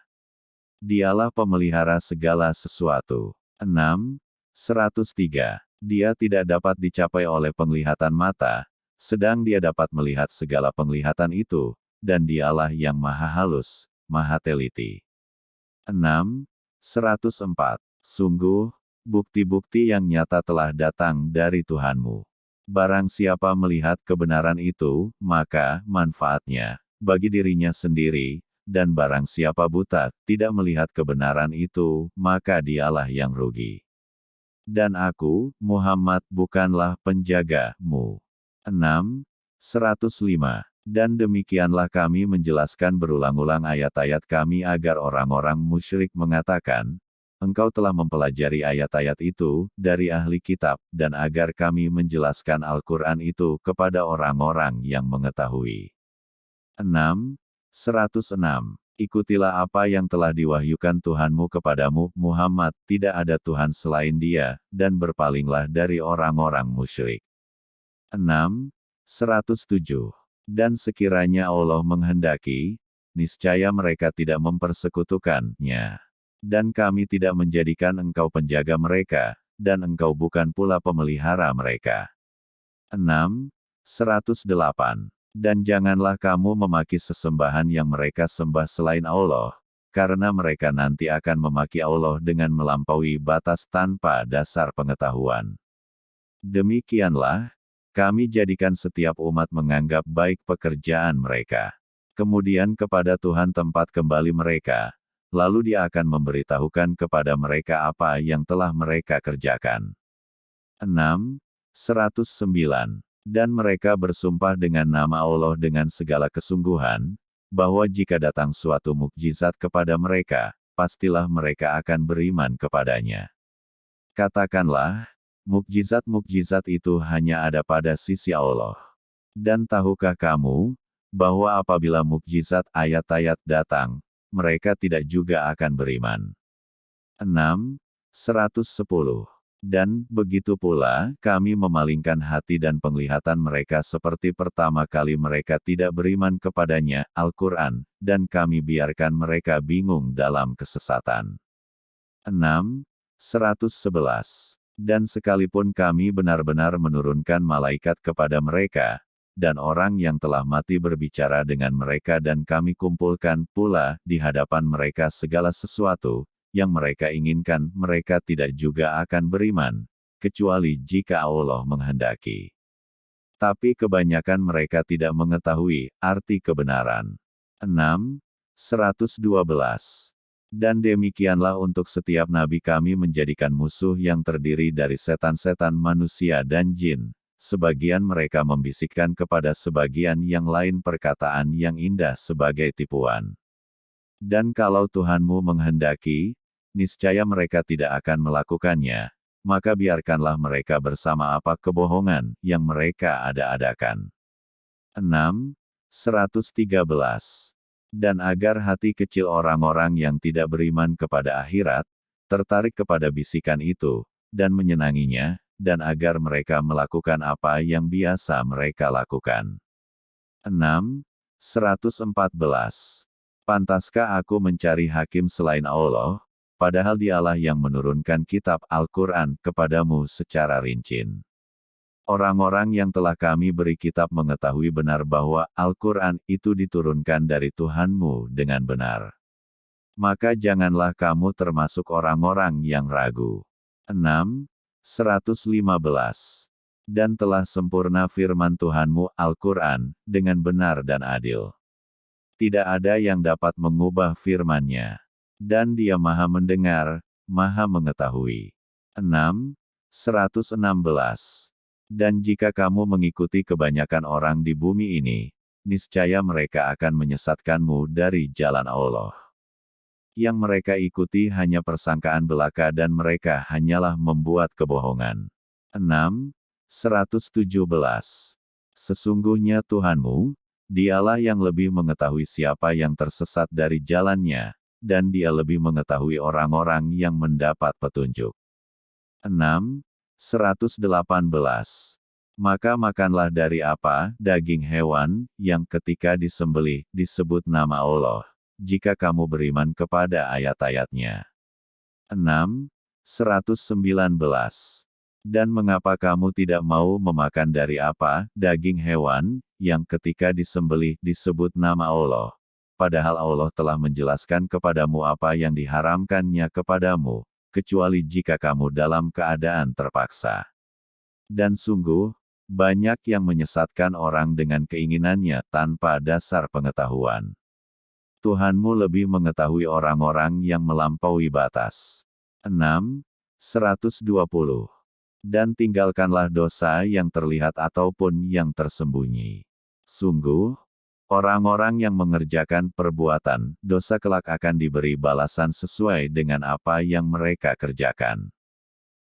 Dialah pemelihara segala sesuatu. 6. 103. Dia tidak dapat dicapai oleh penglihatan mata, sedang dia dapat melihat segala penglihatan itu, dan dialah yang maha halus, maha teliti. 6. 104. Sungguh, bukti-bukti yang nyata telah datang dari Tuhanmu. Barang siapa melihat kebenaran itu, maka manfaatnya bagi dirinya sendiri, dan barang siapa buta, tidak melihat kebenaran itu, maka dialah yang rugi. Dan aku, Muhammad, bukanlah penjagamu. 6. 105. Dan demikianlah kami menjelaskan berulang-ulang ayat-ayat kami agar orang-orang musyrik mengatakan, Engkau telah mempelajari ayat-ayat itu dari ahli kitab, dan agar kami menjelaskan Al-Quran itu kepada orang-orang yang mengetahui. 6. 106. Ikutilah apa yang telah diwahyukan Tuhanmu kepadamu, Muhammad, tidak ada Tuhan selain dia, dan berpalinglah dari orang-orang musyrik. 6. 107. Dan sekiranya Allah menghendaki, niscaya mereka tidak mempersekutukannya. Dan kami tidak menjadikan engkau penjaga mereka, dan engkau bukan pula pemelihara mereka. 6. 108. Dan janganlah kamu memaki sesembahan yang mereka sembah selain Allah, karena mereka nanti akan memaki Allah dengan melampaui batas tanpa dasar pengetahuan. Demikianlah, kami jadikan setiap umat menganggap baik pekerjaan mereka. Kemudian kepada Tuhan tempat kembali mereka, lalu dia akan memberitahukan kepada mereka apa yang telah mereka kerjakan. 6. 109. Dan mereka bersumpah dengan nama Allah dengan segala kesungguhan, bahwa jika datang suatu mukjizat kepada mereka, pastilah mereka akan beriman kepadanya. Katakanlah, Mukjizat-mukjizat itu hanya ada pada sisi Allah. Dan tahukah kamu, bahwa apabila mukjizat ayat-ayat datang, mereka tidak juga akan beriman. 6. 110. Dan, begitu pula, kami memalingkan hati dan penglihatan mereka seperti pertama kali mereka tidak beriman kepadanya, Al-Quran, dan kami biarkan mereka bingung dalam kesesatan. 6. 111. Dan sekalipun kami benar-benar menurunkan malaikat kepada mereka, dan orang yang telah mati berbicara dengan mereka dan kami kumpulkan pula di hadapan mereka segala sesuatu, yang mereka inginkan, mereka tidak juga akan beriman, kecuali jika Allah menghendaki. Tapi kebanyakan mereka tidak mengetahui arti kebenaran. 6. 112. Dan demikianlah untuk setiap nabi kami menjadikan musuh yang terdiri dari setan-setan manusia dan jin. Sebagian mereka membisikkan kepada sebagian yang lain perkataan yang indah sebagai tipuan. Dan kalau Tuhanmu menghendaki, niscaya mereka tidak akan melakukannya, maka biarkanlah mereka bersama apa kebohongan yang mereka ada-adakan. 6. 113 dan agar hati kecil orang-orang yang tidak beriman kepada akhirat, tertarik kepada bisikan itu, dan menyenanginya, dan agar mereka melakukan apa yang biasa mereka lakukan. 6. 114. Pantaskah aku mencari hakim selain Allah, padahal dialah yang menurunkan kitab Al-Quran kepadamu secara rincin. Orang-orang yang telah kami beri kitab mengetahui benar bahwa Al-Quran itu diturunkan dari Tuhanmu dengan benar. Maka janganlah kamu termasuk orang-orang yang ragu. 6. 115. Dan telah sempurna firman Tuhanmu Al-Quran, dengan benar dan adil. Tidak ada yang dapat mengubah firman-Nya. Dan dia maha mendengar, maha mengetahui. 6. 116. Dan jika kamu mengikuti kebanyakan orang di bumi ini, niscaya mereka akan menyesatkanmu dari jalan Allah. Yang mereka ikuti hanya persangkaan belaka dan mereka hanyalah membuat kebohongan. 6. 117. Sesungguhnya Tuhanmu, dialah yang lebih mengetahui siapa yang tersesat dari jalannya, dan dia lebih mengetahui orang-orang yang mendapat petunjuk. 6. 118. Maka makanlah dari apa, daging hewan, yang ketika disembelih, disebut nama Allah, jika kamu beriman kepada ayat-ayatnya. 6. 119. Dan mengapa kamu tidak mau memakan dari apa, daging hewan, yang ketika disembelih, disebut nama Allah, padahal Allah telah menjelaskan kepadamu apa yang diharamkannya kepadamu, kecuali jika kamu dalam keadaan terpaksa. Dan sungguh, banyak yang menyesatkan orang dengan keinginannya tanpa dasar pengetahuan. Tuhanmu lebih mengetahui orang-orang yang melampaui batas. 6. 120. Dan tinggalkanlah dosa yang terlihat ataupun yang tersembunyi. Sungguh, Orang-orang yang mengerjakan perbuatan dosa kelak akan diberi balasan sesuai dengan apa yang mereka kerjakan.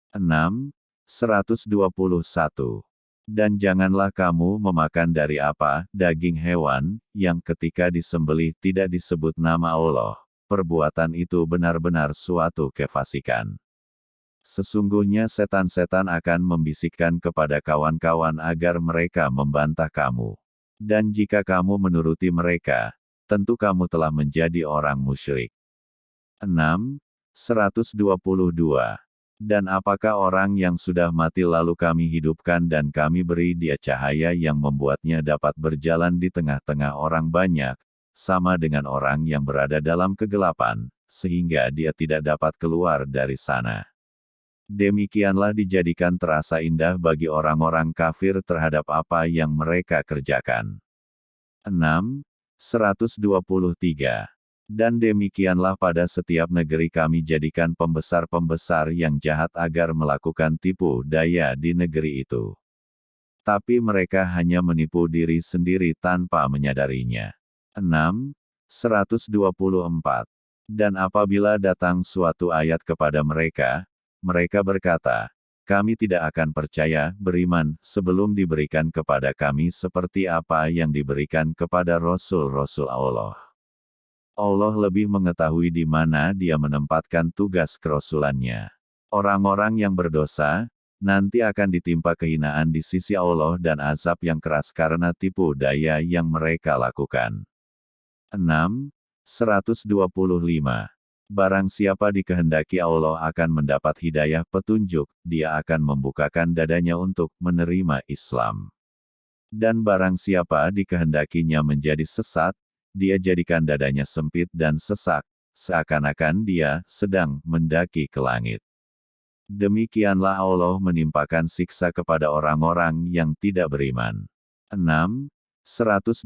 6. 121. Dan janganlah kamu memakan dari apa, daging hewan, yang ketika disembelih tidak disebut nama Allah. Perbuatan itu benar-benar suatu kefasikan. Sesungguhnya setan-setan akan membisikkan kepada kawan-kawan agar mereka membantah kamu. Dan jika kamu menuruti mereka, tentu kamu telah menjadi orang musyrik. 6. 122. Dan apakah orang yang sudah mati lalu kami hidupkan dan kami beri dia cahaya yang membuatnya dapat berjalan di tengah-tengah orang banyak, sama dengan orang yang berada dalam kegelapan, sehingga dia tidak dapat keluar dari sana. Demikianlah dijadikan terasa indah bagi orang-orang kafir terhadap apa yang mereka kerjakan. 6. 123. Dan demikianlah pada setiap negeri kami jadikan pembesar-pembesar yang jahat agar melakukan tipu daya di negeri itu. Tapi mereka hanya menipu diri sendiri tanpa menyadarinya. 6. 124. Dan apabila datang suatu ayat kepada mereka, mereka berkata, kami tidak akan percaya, beriman, sebelum diberikan kepada kami seperti apa yang diberikan kepada Rasul-Rasul Allah. Allah lebih mengetahui di mana dia menempatkan tugas kerasulannya. Orang-orang yang berdosa, nanti akan ditimpa kehinaan di sisi Allah dan azab yang keras karena tipu daya yang mereka lakukan. 6. 125 Barang siapa dikehendaki Allah akan mendapat hidayah petunjuk, dia akan membukakan dadanya untuk menerima Islam. Dan barang siapa dikehendakinya menjadi sesat, dia jadikan dadanya sempit dan sesak, seakan-akan dia sedang mendaki ke langit. Demikianlah Allah menimpakan siksa kepada orang-orang yang tidak beriman. 6. 126.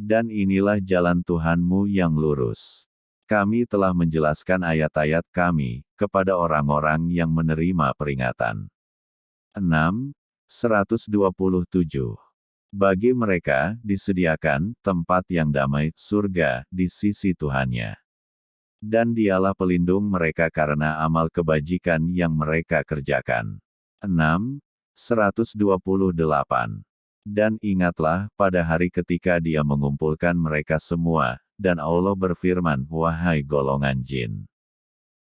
Dan inilah jalan Tuhanmu yang lurus. Kami telah menjelaskan ayat-ayat kami kepada orang-orang yang menerima peringatan. 6. 127. Bagi mereka, disediakan tempat yang damai, surga, di sisi Tuhannya. Dan dialah pelindung mereka karena amal kebajikan yang mereka kerjakan. 6. 128. Dan ingatlah, pada hari ketika dia mengumpulkan mereka semua, dan Allah berfirman, Wahai golongan jin,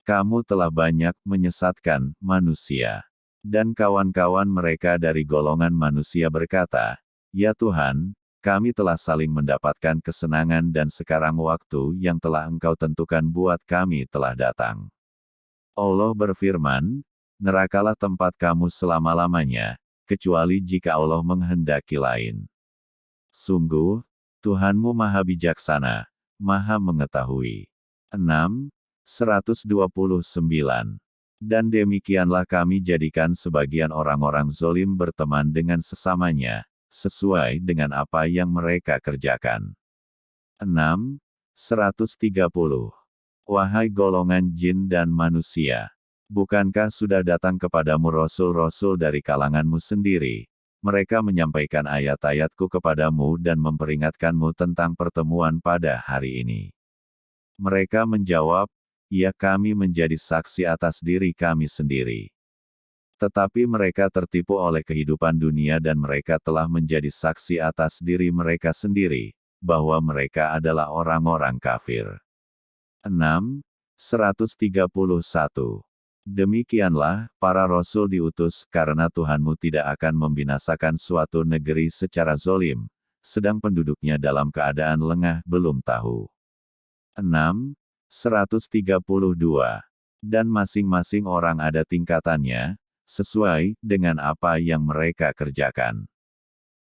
kamu telah banyak menyesatkan manusia. Dan kawan-kawan mereka dari golongan manusia berkata, Ya Tuhan, kami telah saling mendapatkan kesenangan dan sekarang waktu yang telah engkau tentukan buat kami telah datang. Allah berfirman, Nerakalah tempat kamu selama-lamanya, kecuali jika Allah menghendaki lain. Sungguh, Tuhanmu maha bijaksana, maha mengetahui. 6. 129. Dan demikianlah kami jadikan sebagian orang-orang zolim berteman dengan sesamanya, sesuai dengan apa yang mereka kerjakan. 6. 130. Wahai golongan jin dan manusia, bukankah sudah datang kepadamu rasul-rasul dari kalanganmu sendiri? Mereka menyampaikan ayat-ayatku kepadamu dan memperingatkanmu tentang pertemuan pada hari ini. Mereka menjawab, ya kami menjadi saksi atas diri kami sendiri. Tetapi mereka tertipu oleh kehidupan dunia dan mereka telah menjadi saksi atas diri mereka sendiri, bahwa mereka adalah orang-orang kafir. 6. 131. Demikianlah, para rasul diutus karena Tuhanmu tidak akan membinasakan suatu negeri secara zolim, sedang penduduknya dalam keadaan lengah belum tahu. 6. 132. Dan masing-masing orang ada tingkatannya, sesuai dengan apa yang mereka kerjakan.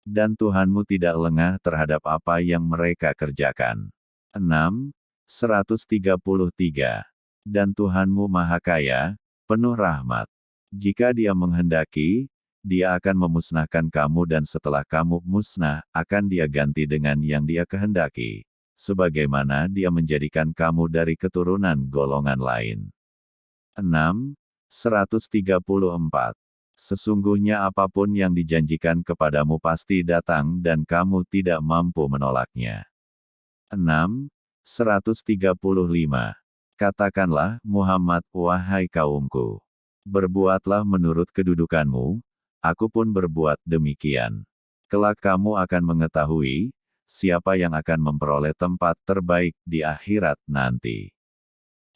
Dan Tuhanmu tidak lengah terhadap apa yang mereka kerjakan. 6. 133. Dan Tuhanmu Maha Kaya, penuh rahmat. Jika dia menghendaki, dia akan memusnahkan kamu dan setelah kamu musnah, akan dia ganti dengan yang dia kehendaki sebagaimana dia menjadikan kamu dari keturunan golongan lain. 6. 134. Sesungguhnya apa pun yang dijanjikan kepadamu pasti datang dan kamu tidak mampu menolaknya. 6. 135. Katakanlah, Muhammad, wahai kaumku. Berbuatlah menurut kedudukanmu, aku pun berbuat demikian. Kelak kamu akan mengetahui, siapa yang akan memperoleh tempat terbaik di akhirat nanti.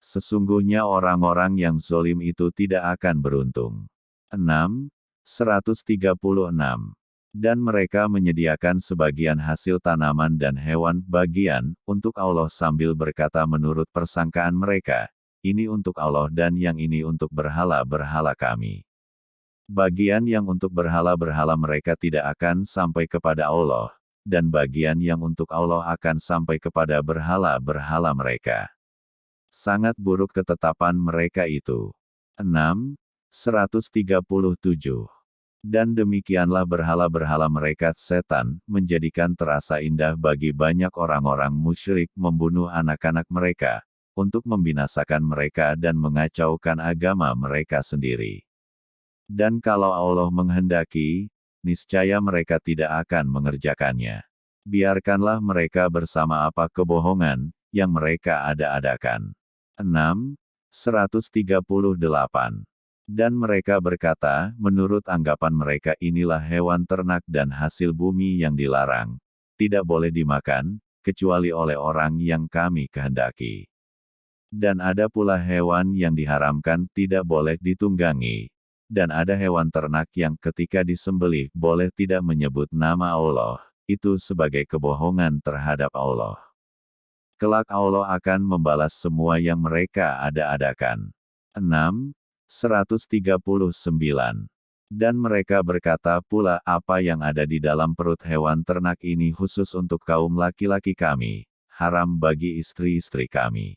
Sesungguhnya orang-orang yang zolim itu tidak akan beruntung. 6. 136. Dan mereka menyediakan sebagian hasil tanaman dan hewan bagian untuk Allah sambil berkata menurut persangkaan mereka, ini untuk Allah dan yang ini untuk berhala-berhala kami. Bagian yang untuk berhala-berhala mereka tidak akan sampai kepada Allah, dan bagian yang untuk Allah akan sampai kepada berhala-berhala mereka. Sangat buruk ketetapan mereka itu. 6. 137. Dan demikianlah berhala-berhala mereka setan, menjadikan terasa indah bagi banyak orang-orang musyrik membunuh anak-anak mereka, untuk membinasakan mereka dan mengacaukan agama mereka sendiri. Dan kalau Allah menghendaki, niscaya mereka tidak akan mengerjakannya. Biarkanlah mereka bersama apa kebohongan yang mereka ada-adakan. 6. 138. Dan mereka berkata, menurut anggapan mereka inilah hewan ternak dan hasil bumi yang dilarang. Tidak boleh dimakan, kecuali oleh orang yang kami kehendaki. Dan ada pula hewan yang diharamkan tidak boleh ditunggangi, dan ada hewan ternak yang ketika disembelih boleh tidak menyebut nama Allah, itu sebagai kebohongan terhadap Allah. Kelak Allah akan membalas semua yang mereka ada-adakan. 6. 139. Dan mereka berkata pula apa yang ada di dalam perut hewan ternak ini khusus untuk kaum laki-laki kami, haram bagi istri-istri kami.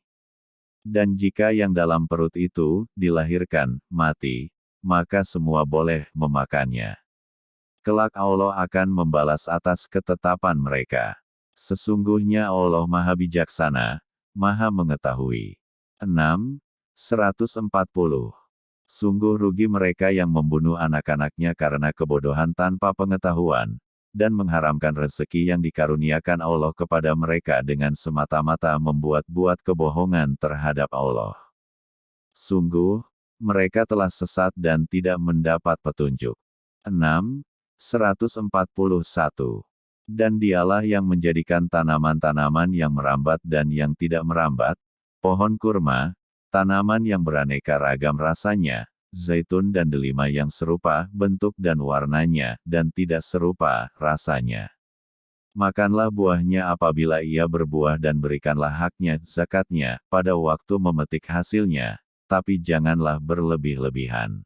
Dan jika yang dalam perut itu dilahirkan, mati, maka semua boleh memakannya. Kelak Allah akan membalas atas ketetapan mereka. Sesungguhnya Allah Maha Bijaksana, Maha Mengetahui. 6. 140. Sungguh rugi mereka yang membunuh anak-anaknya karena kebodohan tanpa pengetahuan, dan mengharamkan rezeki yang dikaruniakan Allah kepada mereka dengan semata-mata membuat-buat kebohongan terhadap Allah. Sungguh, mereka telah sesat dan tidak mendapat petunjuk. 6. 141. Dan dialah yang menjadikan tanaman-tanaman yang merambat dan yang tidak merambat, pohon kurma, tanaman yang beraneka ragam rasanya, zaitun dan delima yang serupa bentuk dan warnanya, dan tidak serupa rasanya. Makanlah buahnya apabila ia berbuah dan berikanlah haknya, zakatnya, pada waktu memetik hasilnya, tapi janganlah berlebih-lebihan.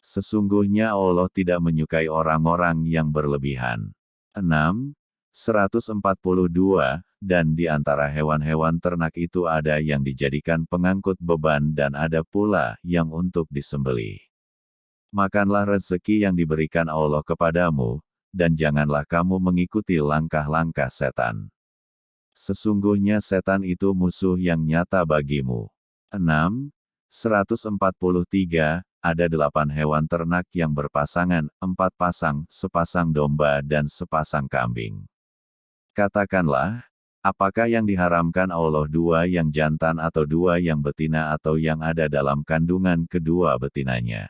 Sesungguhnya Allah tidak menyukai orang-orang yang berlebihan. 6. 142, dan di antara hewan-hewan ternak itu ada yang dijadikan pengangkut beban dan ada pula yang untuk disembelih. Makanlah rezeki yang diberikan Allah kepadamu, dan janganlah kamu mengikuti langkah-langkah setan. Sesungguhnya setan itu musuh yang nyata bagimu. 6. 143, ada delapan hewan ternak yang berpasangan, empat pasang, sepasang domba dan sepasang kambing. Katakanlah, apakah yang diharamkan Allah dua yang jantan atau dua yang betina atau yang ada dalam kandungan kedua betinanya?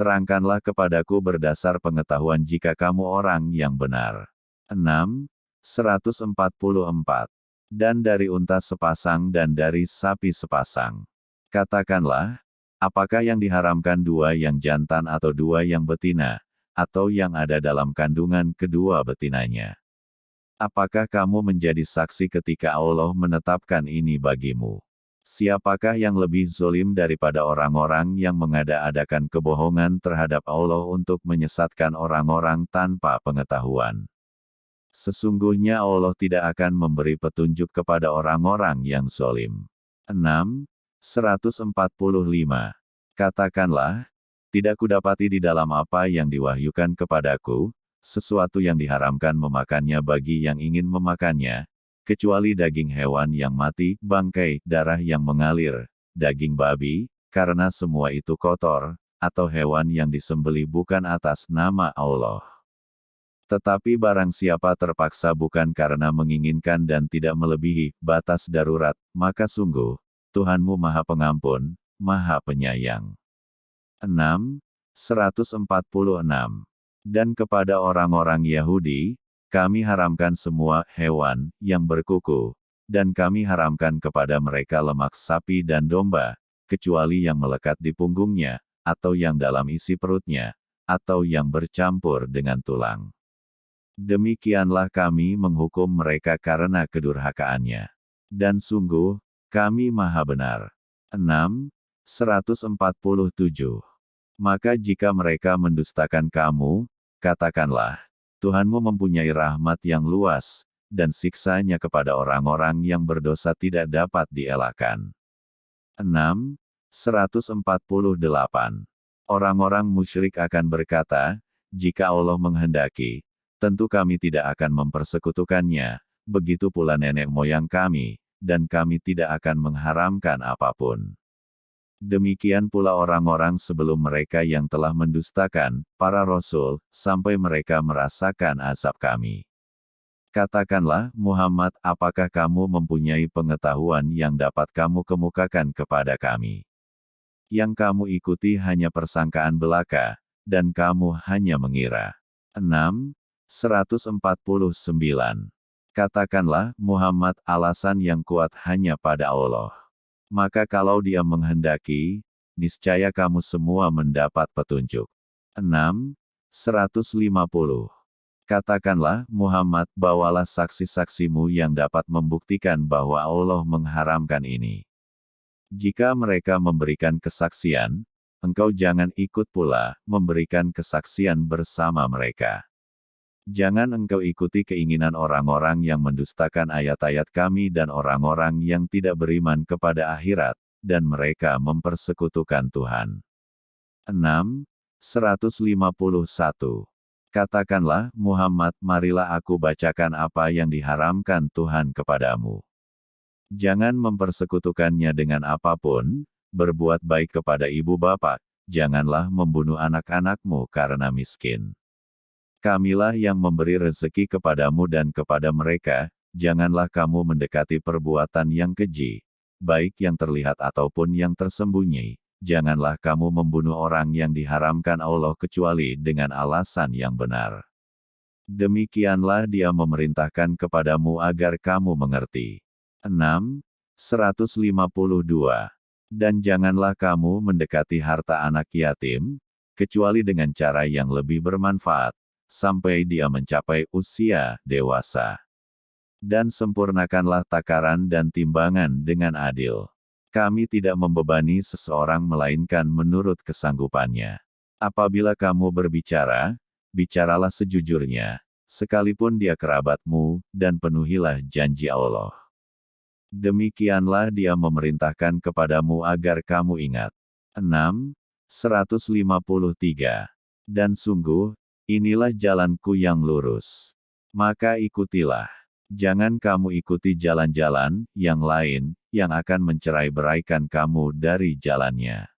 Terangkanlah kepadaku berdasar pengetahuan jika kamu orang yang benar. 6. 144. Dan dari unta sepasang dan dari sapi sepasang. Katakanlah, apakah yang diharamkan dua yang jantan atau dua yang betina, atau yang ada dalam kandungan kedua betinanya? Apakah kamu menjadi saksi ketika Allah menetapkan ini bagimu? Siapakah yang lebih zolim daripada orang-orang yang mengada-adakan kebohongan terhadap Allah untuk menyesatkan orang-orang tanpa pengetahuan? Sesungguhnya Allah tidak akan memberi petunjuk kepada orang-orang yang zolim. 6. 145. Katakanlah, tidak kudapati di dalam apa yang diwahyukan kepadaku, sesuatu yang diharamkan memakannya bagi yang ingin memakannya, kecuali daging hewan yang mati, bangkai, darah yang mengalir, daging babi, karena semua itu kotor, atau hewan yang disembeli bukan atas nama Allah. Tetapi barang siapa terpaksa bukan karena menginginkan dan tidak melebihi batas darurat, maka sungguh, Tuhanmu Maha Pengampun, Maha Penyayang. 6. 146. Dan kepada orang-orang Yahudi, kami haramkan semua hewan yang berkuku, dan kami haramkan kepada mereka lemak sapi dan domba, kecuali yang melekat di punggungnya, atau yang dalam isi perutnya, atau yang bercampur dengan tulang. Demikianlah kami menghukum mereka karena kedurhakaannya. Dan sungguh, kami maha benar. 6. 147. Maka jika mereka mendustakan kamu, katakanlah, Tuhanmu mempunyai rahmat yang luas, dan siksanya kepada orang-orang yang berdosa tidak dapat dielakkan. 6. 148. Orang-orang musyrik akan berkata, jika Allah menghendaki, tentu kami tidak akan mempersekutukannya, begitu pula nenek moyang kami, dan kami tidak akan mengharamkan apa pun. Demikian pula orang-orang sebelum mereka yang telah mendustakan para rasul, sampai mereka merasakan azab kami. Katakanlah, Muhammad, apakah kamu mempunyai pengetahuan yang dapat kamu kemukakan kepada kami? Yang kamu ikuti hanya persangkaan belaka, dan kamu hanya mengira. 6. 149 Katakanlah, Muhammad, alasan yang kuat hanya pada Allah. Maka kalau dia menghendaki, niscaya kamu semua mendapat petunjuk. 6. 150. Katakanlah, Muhammad, bawalah saksi-saksimu yang dapat membuktikan bahwa Allah mengharamkan ini. Jika mereka memberikan kesaksian, engkau jangan ikut pula memberikan kesaksian bersama mereka. Jangan engkau ikuti keinginan orang-orang yang mendustakan ayat-ayat kami dan orang-orang yang tidak beriman kepada akhirat, dan mereka mempersekutukan Tuhan. 6. 151. Katakanlah, Muhammad, marilah aku bacakan apa yang diharamkan Tuhan kepadamu. Jangan mempersekutukannya dengan apa pun, berbuat baik kepada ibu bapak, janganlah membunuh anak-anakmu karena miskin. Kamilah yang memberi rezeki kepadamu dan kepada mereka, janganlah kamu mendekati perbuatan yang keji, baik yang terlihat ataupun yang tersembunyi. Janganlah kamu membunuh orang yang diharamkan Allah kecuali dengan alasan yang benar. Demikianlah dia memerintahkan kepadamu agar kamu mengerti. 6. 152. Dan janganlah kamu mendekati harta anak yatim, kecuali dengan cara yang lebih bermanfaat, sampai dia mencapai usia dewasa. Dan sempurnakanlah takaran dan timbangan dengan adil. Kami tidak membebani seseorang melainkan menurut kesanggupannya. Apabila kamu berbicara, bicaralah sejujurnya, sekalipun dia kerabatmu, dan penuhilah janji Allah. Demikianlah dia memerintahkan kepadamu agar kamu ingat. 6. 153. Dan sungguh, inilah jalanku yang lurus. Maka ikutilah. Jangan kamu ikuti jalan-jalan yang lain, yang akan mencerai beraikan kamu dari jalannya.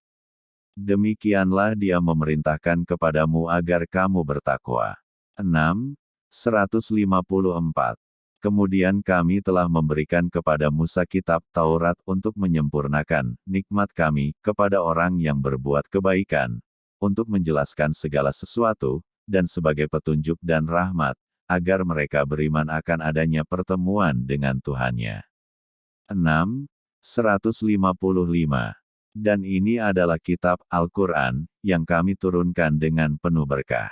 Demikianlah dia memerintahkan kepadamu agar kamu bertakwa. 6. 154. Kemudian kami telah memberikan kepada Musa kitab Taurat untuk menyempurnakan nikmat kami kepada orang yang berbuat kebaikan, untuk menjelaskan segala sesuatu, dan sebagai petunjuk dan rahmat, agar mereka beriman akan adanya pertemuan dengan Tuhannya. 6. 155. Dan ini adalah kitab Al-Quran, yang kami turunkan dengan penuh berkah.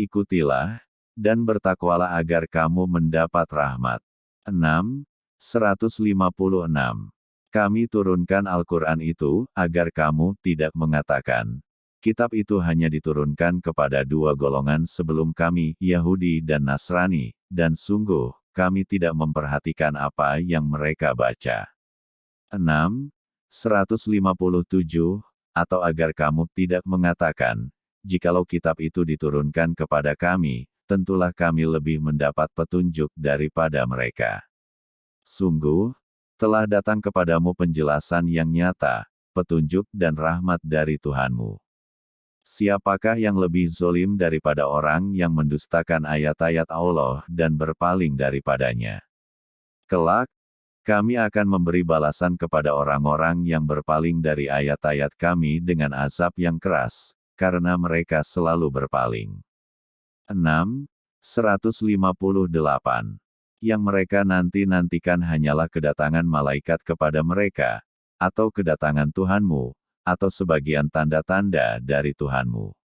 Ikutilah, dan bertakwalah agar kamu mendapat rahmat. 6. 156. Kami turunkan Al-Quran itu, agar kamu tidak mengatakan, kitab itu hanya diturunkan kepada dua golongan sebelum kami, Yahudi dan Nasrani, dan sungguh, kami tidak memperhatikan apa yang mereka baca. 6. 157, atau agar kamu tidak mengatakan, jikalau kitab itu diturunkan kepada kami, tentulah kami lebih mendapat petunjuk daripada mereka. Sungguh, telah datang kepadamu penjelasan yang nyata, petunjuk dan rahmat dari Tuhanmu. Siapakah yang lebih zolim daripada orang yang mendustakan ayat-ayat Allah dan berpaling daripadanya? Kelak, kami akan memberi balasan kepada orang-orang yang berpaling dari ayat-ayat kami dengan azab yang keras, karena mereka selalu berpaling. 6. 158. Yang mereka nanti-nantikan hanyalah kedatangan malaikat kepada mereka, atau kedatangan Tuhanmu, atau sebagian tanda-tanda dari Tuhanmu.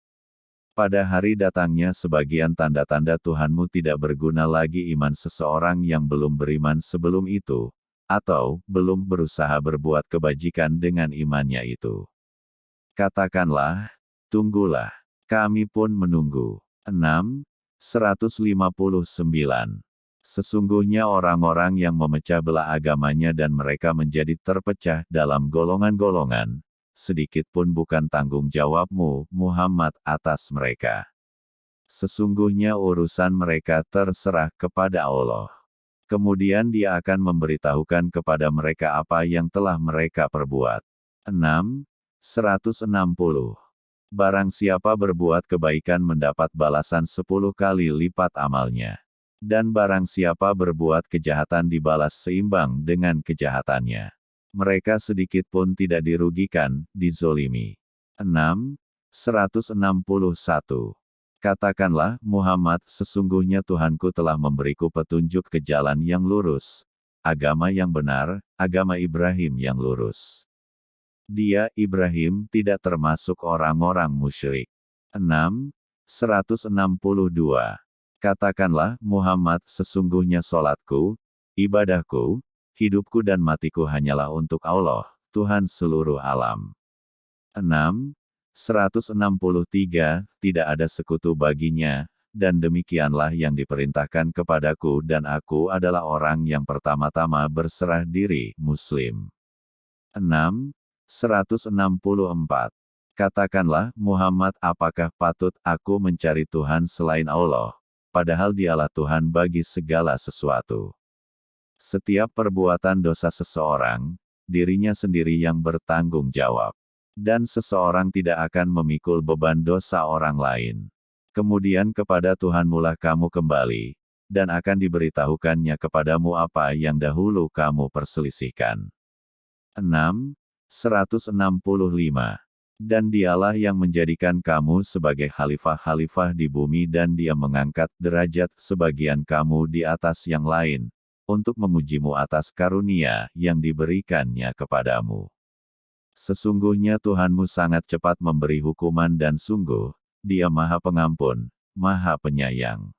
Pada hari datangnya sebagian tanda-tanda Tuhanmu tidak berguna lagi iman seseorang yang belum beriman sebelum itu, atau belum berusaha berbuat kebajikan dengan imannya itu. Katakanlah, tunggulah, kami pun menunggu. 6. 159. Sesungguhnya orang-orang yang memecah belah agamanya dan mereka menjadi terpecah dalam golongan-golongan, sedikit pun bukan tanggung jawabmu, Muhammad, atas mereka. Sesungguhnya urusan mereka terserah kepada Allah. Kemudian dia akan memberitahukan kepada mereka apa yang telah mereka perbuat. 6. 160. Barang siapa berbuat kebaikan mendapat balasan sepuluh kali lipat amalnya. Dan barang siapa berbuat kejahatan dibalas seimbang dengan kejahatannya. Mereka sedikit pun tidak dirugikan, dizolimi. 6. 161. Katakanlah, Muhammad, sesungguhnya Tuhanku telah memberiku petunjuk ke jalan yang lurus. Agama yang benar, agama Ibrahim yang lurus. Dia, Ibrahim, tidak termasuk orang-orang musyrik. 6. 162. Katakanlah, Muhammad, sesungguhnya solatku, ibadahku, hidupku dan matiku hanyalah untuk Allah, Tuhan seluruh alam. 6. 163. Tidak ada sekutu baginya, dan demikianlah yang diperintahkan kepadaku dan aku adalah orang yang pertama-tama berserah diri, Muslim. 6. 164. Katakanlah, Muhammad apakah patut aku mencari Tuhan selain Allah, padahal dialah Tuhan bagi segala sesuatu. Setiap perbuatan dosa seseorang, dirinya sendiri yang bertanggung jawab. Dan seseorang tidak akan memikul beban dosa orang lain. Kemudian kepada Tuhan mulah kamu kembali, dan akan diberitahukannya kepadamu apa yang dahulu kamu perselisihkan. 6. 165. Dan dialah yang menjadikan kamu sebagai khalifah-khalifah di bumi dan dia mengangkat derajat sebagian kamu di atas yang lain, untuk mengujimu atas karunia yang diberikannya kepadamu. Sesungguhnya Tuhanmu sangat cepat memberi hukuman dan sungguh, dia maha pengampun, maha penyayang.